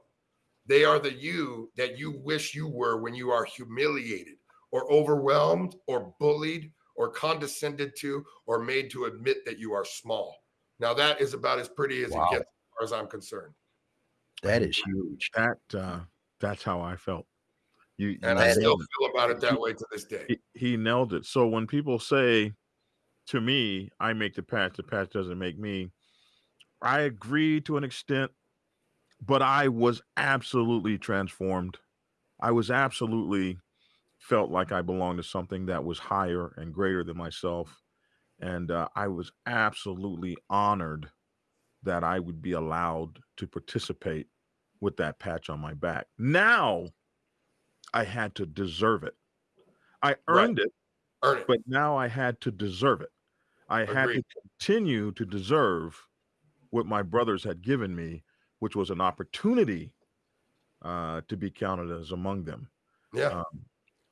They are the you that you wish you were when you are humiliated or overwhelmed or bullied or condescended to or made to admit that you are small. Now, that is about as pretty as Wow. it gets, as far as I'm concerned. that is huge. That uh That's how I felt. You, and I still nailed it. feel about it that way to this day. he, he nailed it. So when people say to me, I make the patch, the patch doesn't make me, I agree to an extent, but I was absolutely transformed. I was absolutely felt like I belonged to something that was higher and greater than myself. And uh, I was absolutely honored that I would be allowed to participate with that patch on my back. Now I had to deserve it. I Right. earned it, Earn it. but now I had to deserve it. I had to continue to deserve what my brothers had given me, which was an opportunity uh, to be counted as among them. yeah. Um,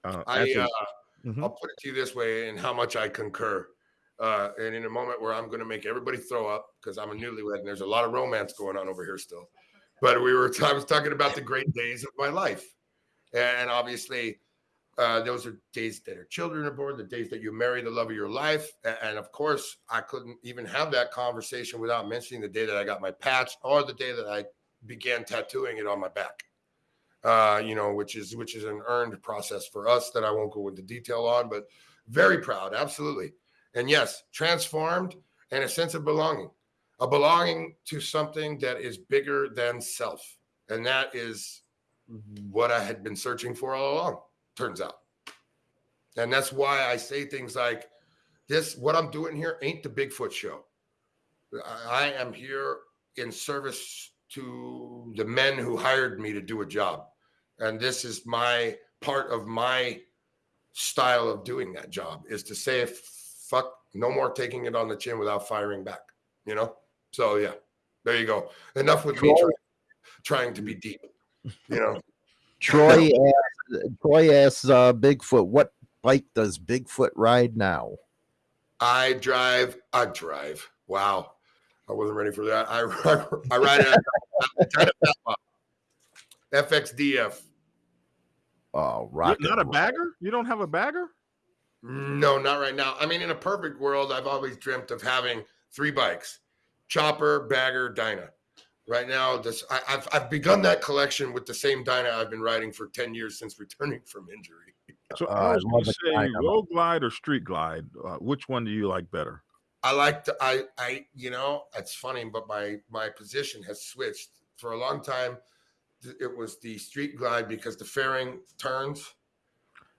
uh, I, a- uh, Mhm. I'll put it to you this way and how much I concur. Uh, and in a moment where I'm going to make everybody throw up because I'm a newlywed and there's a lot of romance going on over here still. But we were, I was talking about the great days of my life. And obviously, uh, those are days that our children are born, the days that you marry the love of your life. And of course, I couldn't even have that conversation without mentioning the day that I got my patch or the day that I began tattooing it on my back uh, you know, which is which is an earned process for us that I won't go into detail on, but very proud, absolutely. And yes, transformed and a sense of belonging, a belonging to something that is bigger than self, and that is mm-hmm. what I had been searching for all along. Turns out, and that's why I say things like, "This, what I'm doing here, ain't the Bigfoot show. I, am here in service to the men who hired me to do a job. And this is my part of my style of doing that job is to say, fuck, no more taking it on the chin without firing back, you know? So, yeah, there you go. Enough with me trying, trying to be deep, you know? Troy asks, Troy asks uh, Bigfoot, what bike does Bigfoot ride now? I drive, I drive. Wow. I wasn't ready for that. I, I ride a, FXDF. Oh, You're rock not a bagger? You don't have a bagger? No, not right now. I mean, in a perfect world, I've always dreamt of having three bikes: chopper, bagger, Dyna. Right now, this I, have I've begun that collection with the same Dyna I've been riding for ten years since returning from injury. So Uh, I I was going to say Dynamo. road glide or street glide. Uh, which one do you like better? I like to I I you know it's funny, but my my position has switched for a long time. It was the street glide because the fairing turns.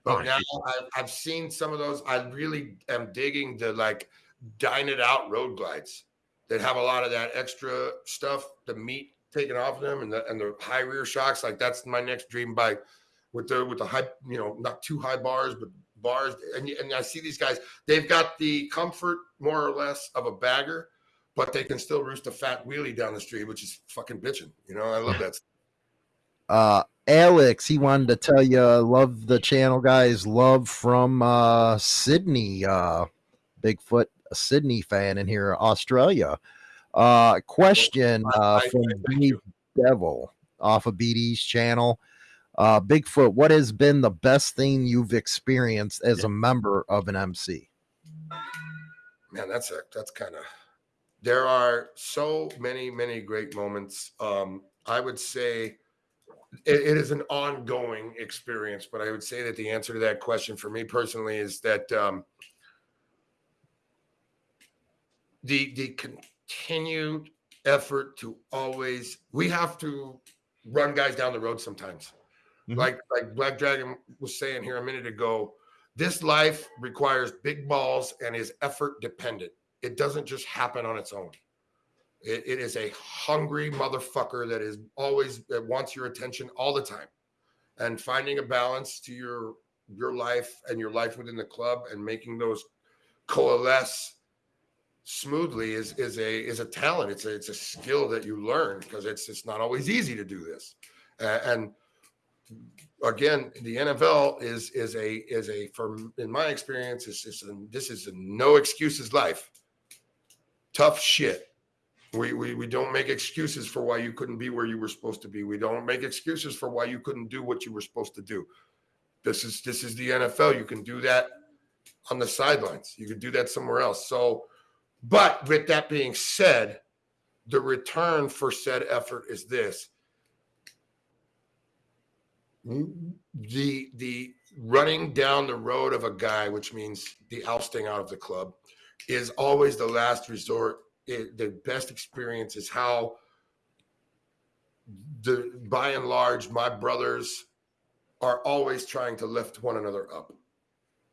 But Oh, now. I've, I've seen some of those. I really am digging the like dine it out road glides that have a lot of that extra stuff, the meat taken off of them, and the and the high rear shocks. Like that's my next dream bike with the with the high, you know, not too high bars, but bars. And and I see these guys. They've got the comfort more or less of a bagger, but they can still roost a fat wheelie down the street, which is fucking bitching. You know, I love that. Uh, Alex, he wanted to tell you, love the channel, guys. Love from uh, Sydney. Uh, Bigfoot, a Sydney fan in here, Australia. Uh, question uh, from I Dave. Devil off of BD's channel. Uh, Bigfoot, what has been the best thing you've experienced as a member of an MC? man that's a that's kind of there are so many many great moments um i would say it, it is an ongoing experience but i would say that the answer to that question for me personally is that um the the continued effort to always we have to run guys down the road sometimes Mhm. like like black dragon was saying here a minute ago this life requires big balls and is effort dependent. It doesn't just happen on its own. It, it is a hungry motherfucker that is always that wants your attention all the time. And finding a balance to your your life and your life within the club and making those coalesce smoothly is is a is a talent. It's a it's a skill that you learn because it's it's not always easy to do this. Uh, and again, the NFL is is a is a from in my experience, is this is a no excuses life. Tough shit. We, we we don't make excuses for why you couldn't be where you were supposed to be. We don't make excuses for why you couldn't do what you were supposed to do. This is this is the NFL. You can do that on the sidelines. You can do that somewhere else. So, but with that being said, the return for said effort is this the the running down the road of a guy, which means the ousting out of the club, is always the last resort. It, the best experience is how the by and large, my brothers are always trying to lift one another up,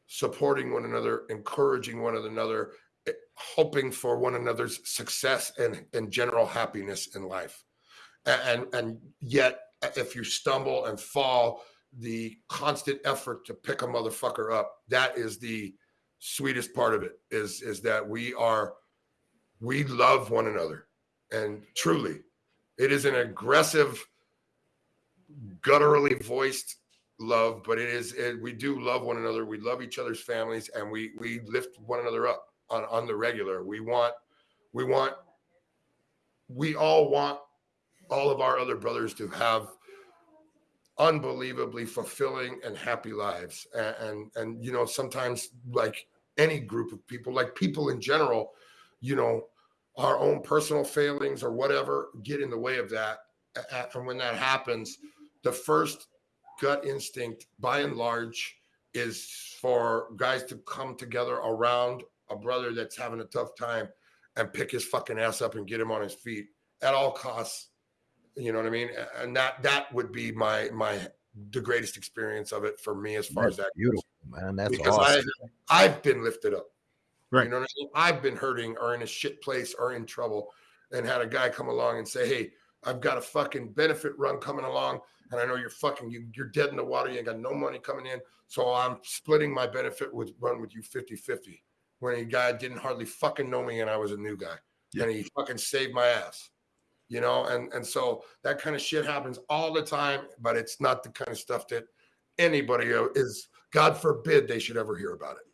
supporting one another, encouraging one another, eh, hoping for one another's success and, and general happiness in life. And, and yet, if you stumble and fall, the constant effort to pick a motherfucker up, that is the sweetest part of it is is that we are we love one another and truly it is an aggressive gutturally voiced love, but it is it, we do love one another. We love each other's families, and we we lift one another up on on the regular. We want we want we all want all of our other brothers to have unbelievably fulfilling and happy lives and, and and, you know sometimes like any group of people like people in general you know our own personal failings or whatever get in the way of that and when that happens the first gut instinct, by and large, is for guys to come together around a brother that's having a tough time and pick his fucking ass up and get him on his feet at all costs. You know what I mean? And that that would be my my the greatest experience of it for me as far That's as that beautiful, man. That's because awesome. I I've been lifted up. Right. You know what I mean? I've been hurting or in a shit place or in trouble and had a guy come along and say, Hey, I've got a fucking benefit run coming along and I know you're fucking you, you're dead in the water. You ain't got no money coming in. So I'm splitting my benefit with run with you 50-50. When a guy didn't hardly fucking know me and I was a new guy. Yeah. And he fucking saved my ass. You know, and and so that kind of shit happens all the time, but it's not the kind of stuff that anybody is God forbid they should ever hear about it.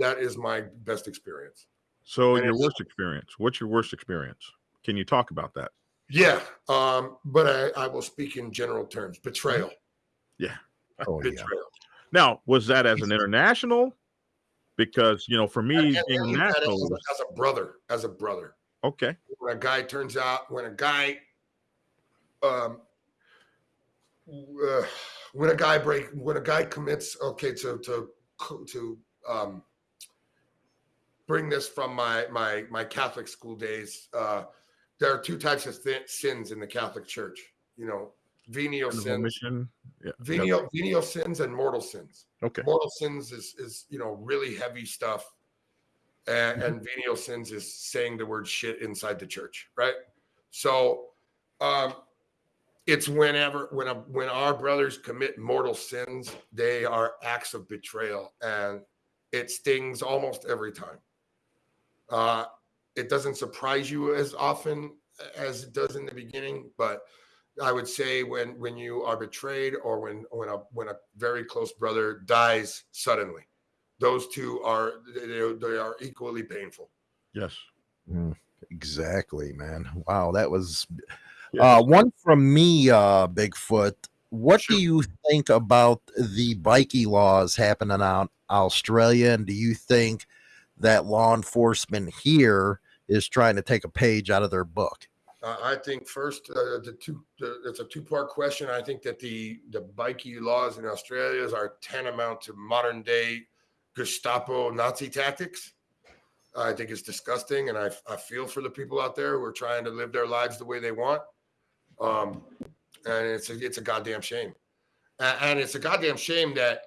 That is my best experience. So And your worst experience. What's your worst experience? Can you talk about that? Yeah, um, but I, I will speak in general terms. Betrayal, Oh, yeah. betrayal. Now, was that as an international? Because you know, for me, and being national, as, as a brother, as a brother. okay, When a guy turns out, when a guy, um, uh, when a guy break, when a guy commits, okay, to to to um, bring this from my my my Catholic school days. Uh, there are two types of th- sins in the Catholic Church. You know, venial sins. Yeah. venial venial sins, and mortal sins. Okay. mortal sins is is you know really heavy stuff and, and venial sins is saying the word shit inside the church right so um it's whenever when a, when our brothers commit mortal sins they are acts of betrayal and it stings almost every time uh it doesn't surprise you as often as it does in the beginning but I would say when when you are betrayed or when when a when a very close brother dies suddenly, those two are they, they are equally painful. Yes. Mm, exactly, man. Wow, that was Yeah. uh, one from me, uh, Bigfoot. What Sure. do you think about the bikie laws happening out Australia? And do you think that law enforcement here is trying to take a page out of their book? Uh, I think first uh, the two the, it's a two part question. I think that the the bikie laws in Australia are tantamount to modern day Gestapo Nazi tactics. I think it's disgusting, and I I feel for the people out there who are trying to live their lives the way they want. Um, and it's a it's a goddamn shame, A- and it's a goddamn shame that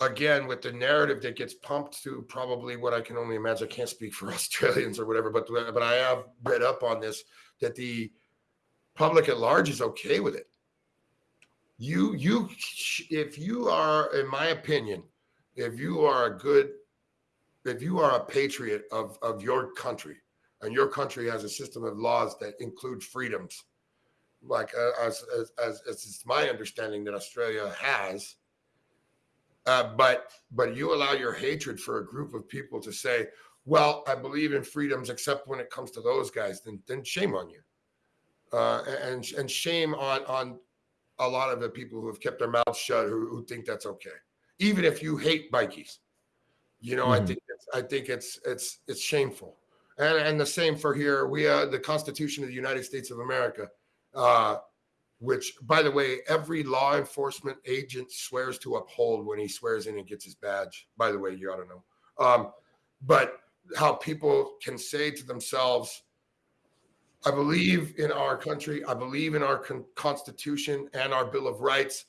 again with the narrative that gets pumped to probably what I can only imagine. I can't speak for Australians or whatever, but but I have read up on this that the public at large is okay with it. You you if you are, in my opinion, if you are a good, if you are a patriot of of your country, and your country has a system of laws that include freedoms, like uh, as as as, as it's my understanding that Australia has. Uh, but but you allow your hatred for a group of people to say, well, I believe in freedoms, except when it comes to those guys, then then shame on you, uh, and and shame on on a lot of the people who have kept their mouths shut who, who think that's okay, even if you hate bikies. You know, I Mhm. think it's, I think it's it's it's shameful, and and the same for here. We uh, the Constitution of the United States of America uh, which, by the way, every law enforcement agent swears to uphold when he swears in and gets his badge. By the way, you ought to know. Um, but how people can say to themselves, I believe in our country, I believe in our con- Constitution and our Bill of Rights.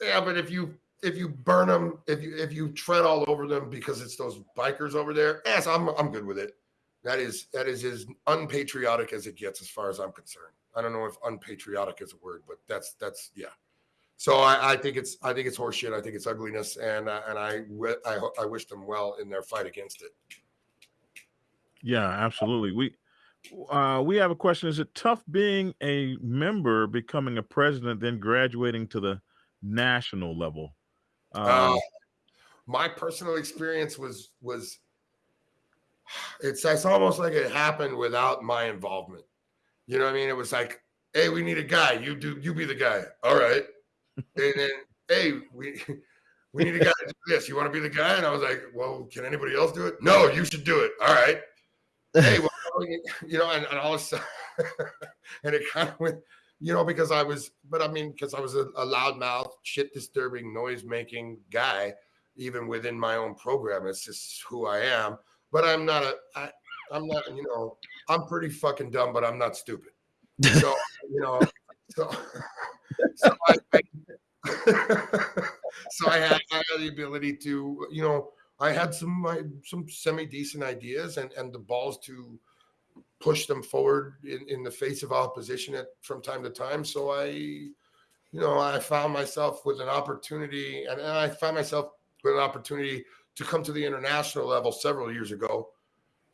Yeah, but if you if you burn them, if you if you tread all over them because it's those bikers over there, yes, I'm I'm good with it. That is that is as unpatriotic as it gets, as far as I'm concerned. I don't know if unpatriotic is a word, but that's that's yeah. So I, I think it's I think it's horseshit. I think it's ugliness, and uh, and I, I I wish them well in their fight against it. Yeah, absolutely. We uh, we have a question. Is it tough being a member, becoming a president, then graduating to the national level? Uh, uh, my personal experience was was it's it's almost like it happened without my involvement. You know what I mean? It was like, hey, we need a guy. You do you be the guy. All right. and then hey, we we need a guy to do this. You want to be the guy? And I was like, well, can anybody else do it? No, you should do it. All right. Hey, well, you know, and, and all of a sudden, and it kind of went, you know, because I was, but I mean, because I was a, a loudmouth, shit disturbing, noise making guy, even within my own program. It's just who I am. But I'm not a, I, I'm not, you know, I'm pretty fucking dumb, but I'm not stupid. So, you know, so, so I, I so I had, I had the ability to, you know, I had some my, some semi decent ideas and and the balls to push them forward in, in the face of opposition at, from time to time. So I, you know, I found myself with an opportunity, and, and I found myself with an opportunity to come to the international level several years ago.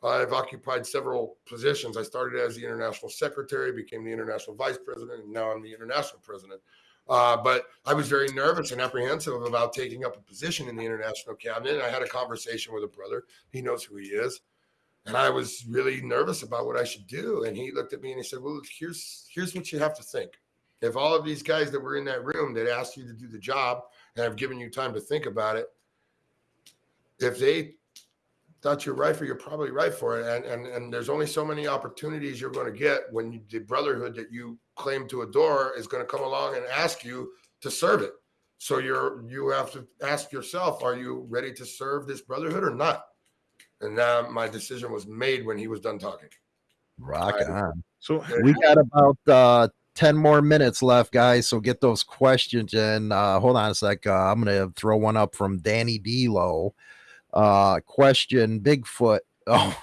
I've occupied several positions. I started as the international secretary, became the international vice president, and now I'm the international president. Uh, but I was very nervous and apprehensive about taking up a position in the international cabinet. I had a conversation with a brother. He knows who he is. And I was really nervous about what I should do. And he looked at me and he said, Well, here's here's what you have to think. If all of these guys that were in that room that asked you to do the job and have given you time to think about it, if they thought you're right for, you're probably right for it. And and and there's only so many opportunities you're going to get when you, the brotherhood that you claim to adore is going to come along and ask you to serve it. So you're you have to ask yourself, are you ready to serve this brotherhood or not? And now my decision was made when he was done talking. Rock on. So we got about uh 10 more minutes left, guys. So get those questions in. Uh, hold on a sec. Uh, I'm going to throw one up from Danny Delo. Uh, question Bigfoot Oh,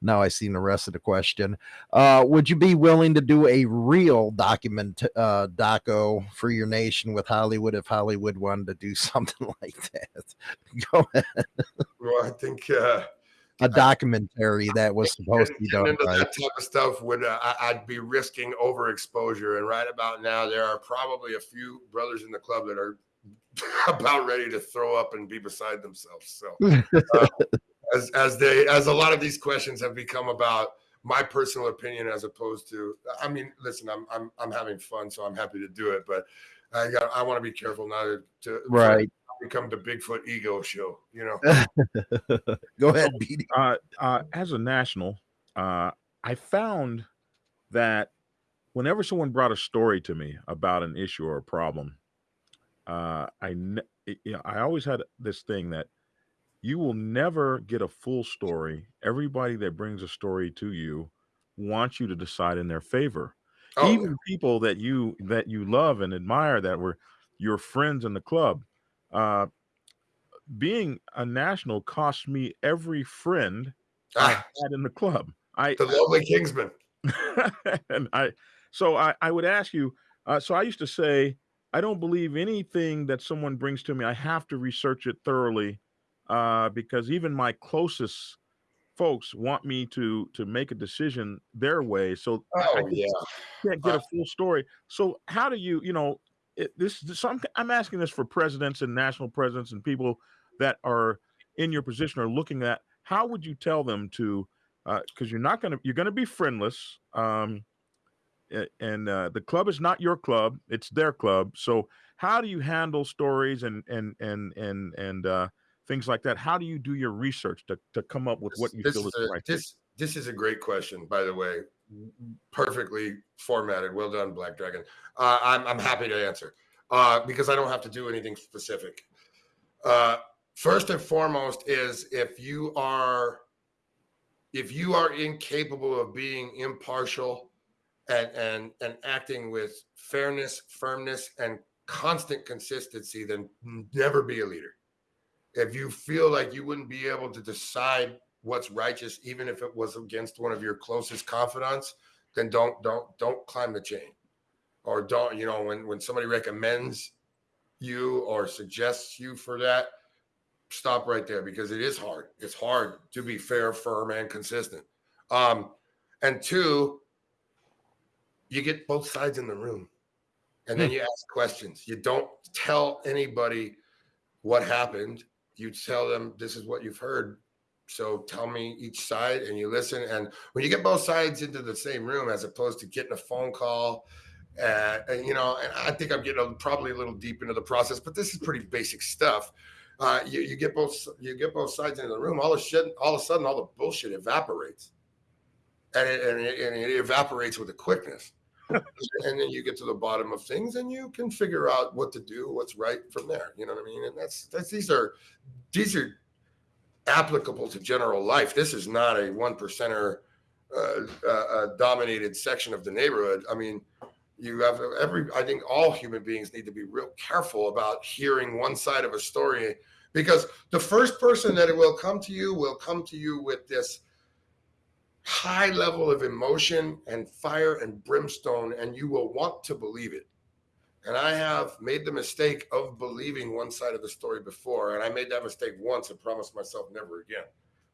now I seen the rest of the question. Uh, would you be willing to do a real document uh, doco for your nation with Hollywood if Hollywood wanted to do something like that? Go ahead. Well, I think uh, a documentary that was supposed to be done. Into right. That type of stuff would uh, I'd be risking overexposure, and right about now there are probably a few brothers in the club that are about ready to throw up and be beside themselves. So. Uh, as as they as a lot of these questions have become about my personal opinion as opposed to I mean, listen, I'm I'm I'm having fun, so I'm happy to do it, but I got I want to be careful not to, to right become the Bigfoot ego show, you know. Go ahead, so, uh, uh, as a national, uh, I found that whenever someone brought a story to me about an issue or a problem, uh, I you know, I always had this thing that you will never get a full story. Everybody that brings a story to you wants you to decide in their favor. Oh, Even people that you that you love and admire that were your friends in the club. Uh, being a national cost me every friend ah. I had in the club. I the lovely Kingsman. and I so I, I would ask you, uh, so I used to say, I don't believe anything that someone brings to me. I have to research it thoroughly uh, because even my closest folks want me to to make a decision their way. So oh, I, yeah. can't get uh, a full story. So how do you, you know, it, this, this I'm, I'm asking this for presidents and national presidents and people that are in your position are looking at how would you tell them to because uh, you're not going to you're going to be friendless um, and uh, the club is not your club it's their club so how do you handle stories and and and and and uh, things like that. How do you do your research to, to come up with what you this feel is is a, right? this this is a great question, by the way. Perfectly formatted. Well done, Black Dragon. Uh, I'm I'm happy to answer uh, because I don't have to do anything specific. Uh, first and foremost is if you are if you are incapable of being impartial and and and acting with fairness, firmness, and constant consistency, then never be a leader. If you feel like you wouldn't be able to decide what's righteous, even if it was against one of your closest confidants, then don't don't don't climb the chain. Or don't, you know, when when somebody recommends you or suggests you for that, stop right there because it is hard. It's hard to be fair, firm, and consistent. Um, and two, you get both sides in the room and then you ask questions. You don't tell anybody what happened. You tell them this is what you've heard. So tell me each side and you listen. And when you get both sides into the same room, as opposed to getting a phone call, uh, and you know, and I think I'm getting a, probably a little deep into the process, but this is pretty basic stuff. Uh, you, you get both you get both sides into the room. All of a sudden, all of a sudden, all the bullshit evaporates, and it, and it, and it evaporates with a quickness. And then you get to the bottom of things and you can figure out what to do what's right from there you know what i mean? And that's that's these are these are applicable to general life. This is not a one percenter uh, uh, uh, dominated section of the neighborhood. I mean you have every i think all human beings need to be real careful about hearing one side of a story because the first person that it will come to you will come to you with this high level of emotion and fire and brimstone, and you will want to believe it. And I have made the mistake of believing one side of the story before, and I made that mistake once and promised myself never again.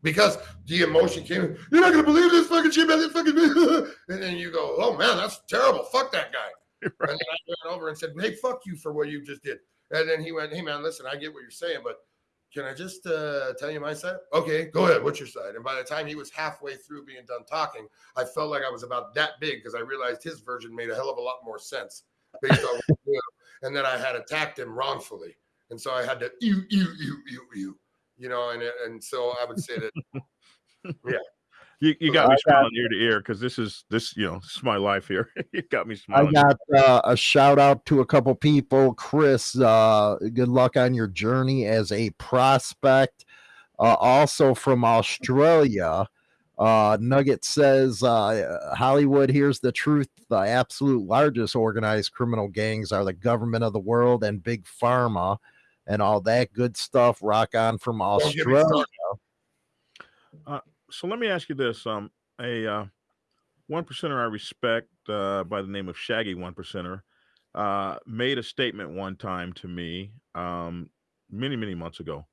Because the emotion came, you're not gonna believe this fucking shit, man. This Fucking and then you go, oh man, that's terrible. Fuck that guy. Right. And then I went over and said, hey, fuck you for what you just did. And then he went, hey man, listen, I get what you're saying, but can I just uh, tell you my side? Okay, go ahead. What's your side? And by the time he was halfway through being done talking, I felt like I was about that big because I realized his version made a hell of a lot more sense based on, you know, and then I had attacked him wrongfully, and so I had to you you you you you, you know, and and so I would say that, yeah. You, you got me smiling ear to ear because this is this you know this is my life here. you got me smiling. I got uh, a shout out to a couple people. Chris, uh, good luck on your journey as a prospect. Uh, also from Australia, uh, Nugget says uh, Hollywood. Here's the truth: the absolute largest organized criminal gangs are the government of the world and big pharma, and all that good stuff. Rock on from Australia so let me ask you this: um, a uh, one percenter I respect uh, by the name of Shaggy One Percenter uh, made a statement one time to me um, many many months ago,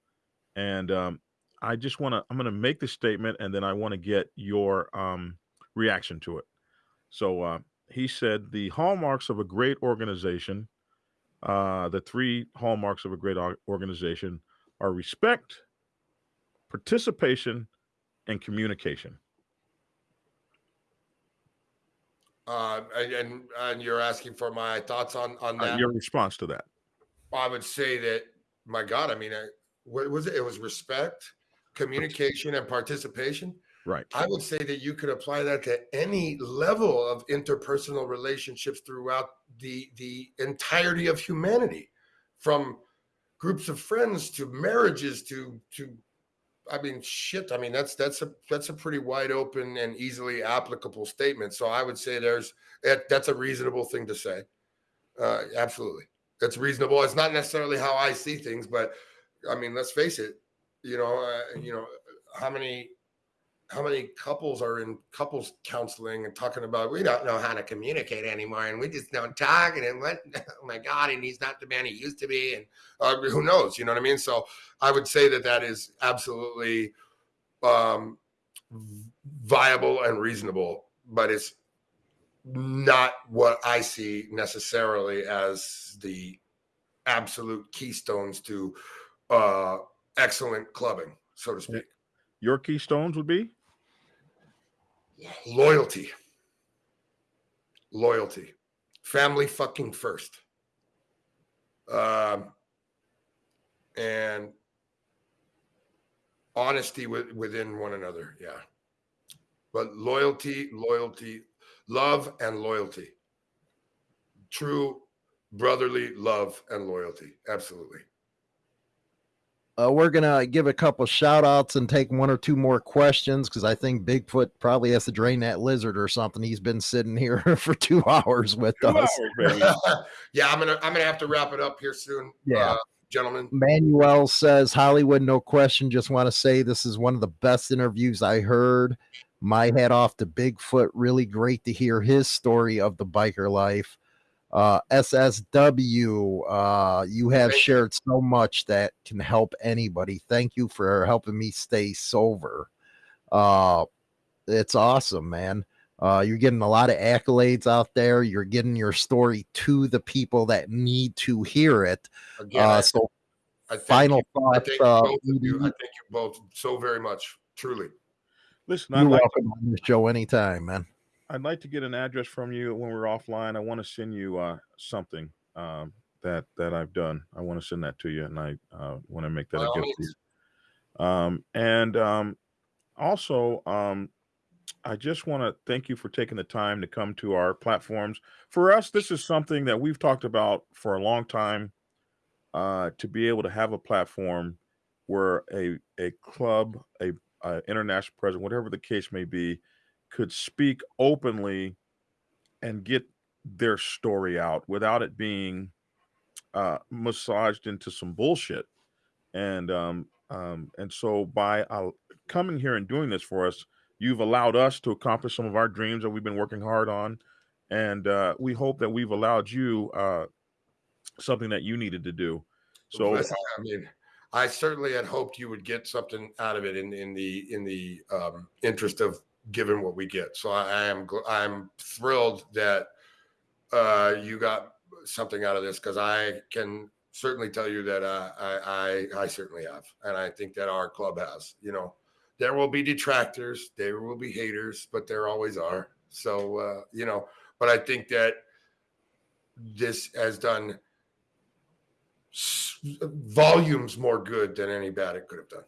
and um, I just want to I'm going to make the statement, and then I want to get your um, reaction to it. So uh, he said the hallmarks of a great organization, uh, the three hallmarks of a great organization are respect, participation, and communication. Uh, and and you're asking for my thoughts on on Uh, that. your response to that. I would say that, my God, I mean, I, what was it? It was respect, communication, and participation. Right. I would say that you could apply that to any level of interpersonal relationships throughout the the entirety of humanity, from groups of friends to marriages to to I mean, shit. I mean, that's that's a that's a pretty wide open and easily applicable statement. So I would say there's that's a reasonable thing to say. Uh, absolutely, that's reasonable. It's not necessarily how I see things, but I mean, let's face it. You know, uh, you know, how many how many couples are in couples counseling and talking about we don't know how to communicate anymore and we just don't talk and what oh my god and he's not the man he used to be and uh, who knows you know what i mean? So i would say that that is absolutely um, viable and reasonable but it's not what i see necessarily as the absolute keystones to uh, excellent clubbing so to speak. Your keystones would be loyalty loyalty family fucking first um and honesty with, within one another. Yeah. But loyalty, loyalty, love, and loyalty. True brotherly love and loyalty. Absolutely. Uh, we're gonna give a couple shout outs and take one or two more questions because I think Bigfoot probably has to drain that lizard or something. He's been sitting here for two hours with Two us. hours, yeah, I'm gonna I'm gonna have to wrap it up here soon. Yeah. uh, gentlemen. Manuel says Hollywood, no question. Just want to say this is one of the best interviews I heard. My hat off to Bigfoot. Really great to hear his story of the biker life. Uh, SSW, uh, you have Thank shared so much that can help anybody. Thank you for helping me stay sober. Uh, it's awesome, man. Uh, you're getting a lot of accolades out there. You're getting your story to the people that need to hear it. Again, Uh, so I final you. I thoughts. thank Uh, both you. I thank you both so very much. Truly. Listen, I'd you're like, welcome on the show anytime, man. I'd like to get an address from you when we're offline. I want to send you uh, something um, that that I've done. I want to send that to you, and I uh, want to make that By a gift. means. Um, and um, also, um, I just want to thank you for taking the time to come to our platforms. For us, this is something that we've talked about for a long time. Uh, to be able to have a platform where a a club, a, a international president, whatever the case may be, could speak openly and get their story out without it being uh, massaged into some bullshit. And um, um, and so by uh, coming here and doing this for us, you've allowed us to accomplish some of our dreams that we've been working hard on, and uh, we hope that we've allowed you uh, something that you needed to do. So I mean, I certainly had hoped you would get something out of it in in the in the um, interest of giving what we get. So I, I am I'm thrilled that uh, you got something out of this because I can certainly tell you that uh, I, I I certainly have, and I think that our club has. You know, there will be detractors, there will be haters, but there always are. So uh, you know, but I think that this has done volumes more good than any bad it could have done.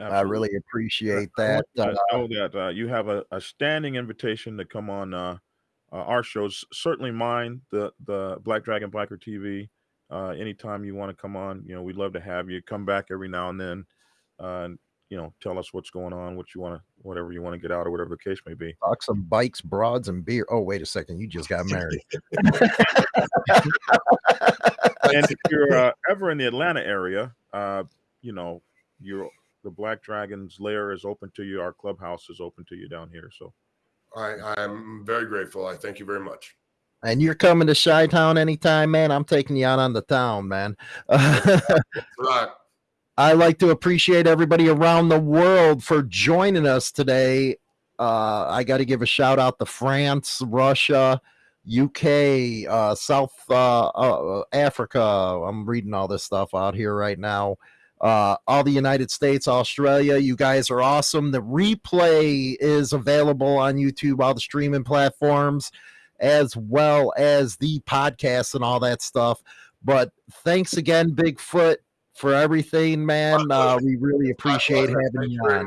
I really appreciate I that. you Uh, know that uh, you have a, a standing invitation to come on uh, uh, our shows. Certainly mine, the the Black Dragon Biker TV. Uh, anytime you want to come on, you know, we'd love to have you. Come back every now and then, uh, and you know, tell us what's going on, what you want to, whatever you want to get out, or whatever the case may be. talk some bikes, broads, and beer. Oh, wait a second. You just got married. and if you're uh, ever in the Atlanta area, uh, you know, you're the Black Dragons lair is open to you. Our clubhouse is open to you down here. So I, I'm very grateful. I thank you very much. and you're coming to Chi Town anytime, man. I'm taking you out on the town, man. Right. I like to appreciate everybody around the world for joining us today. Uh, I got to give a shout out to France, Russia, UK, uh, South uh, uh, Africa. I'm reading all this stuff out here right now. Uh, all the United States, Australia. You guys are awesome. The replay is available on YouTube, all the streaming platforms, as well as the podcast and all that stuff. But thanks again, Bigfoot, for everything, man. Uh, we really appreciate having you you on.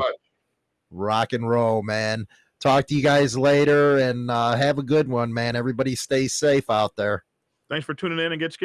Rock and roll, man. Talk to you guys later and uh, have a good one, man. Everybody stay safe out there. thanks for tuning in and get.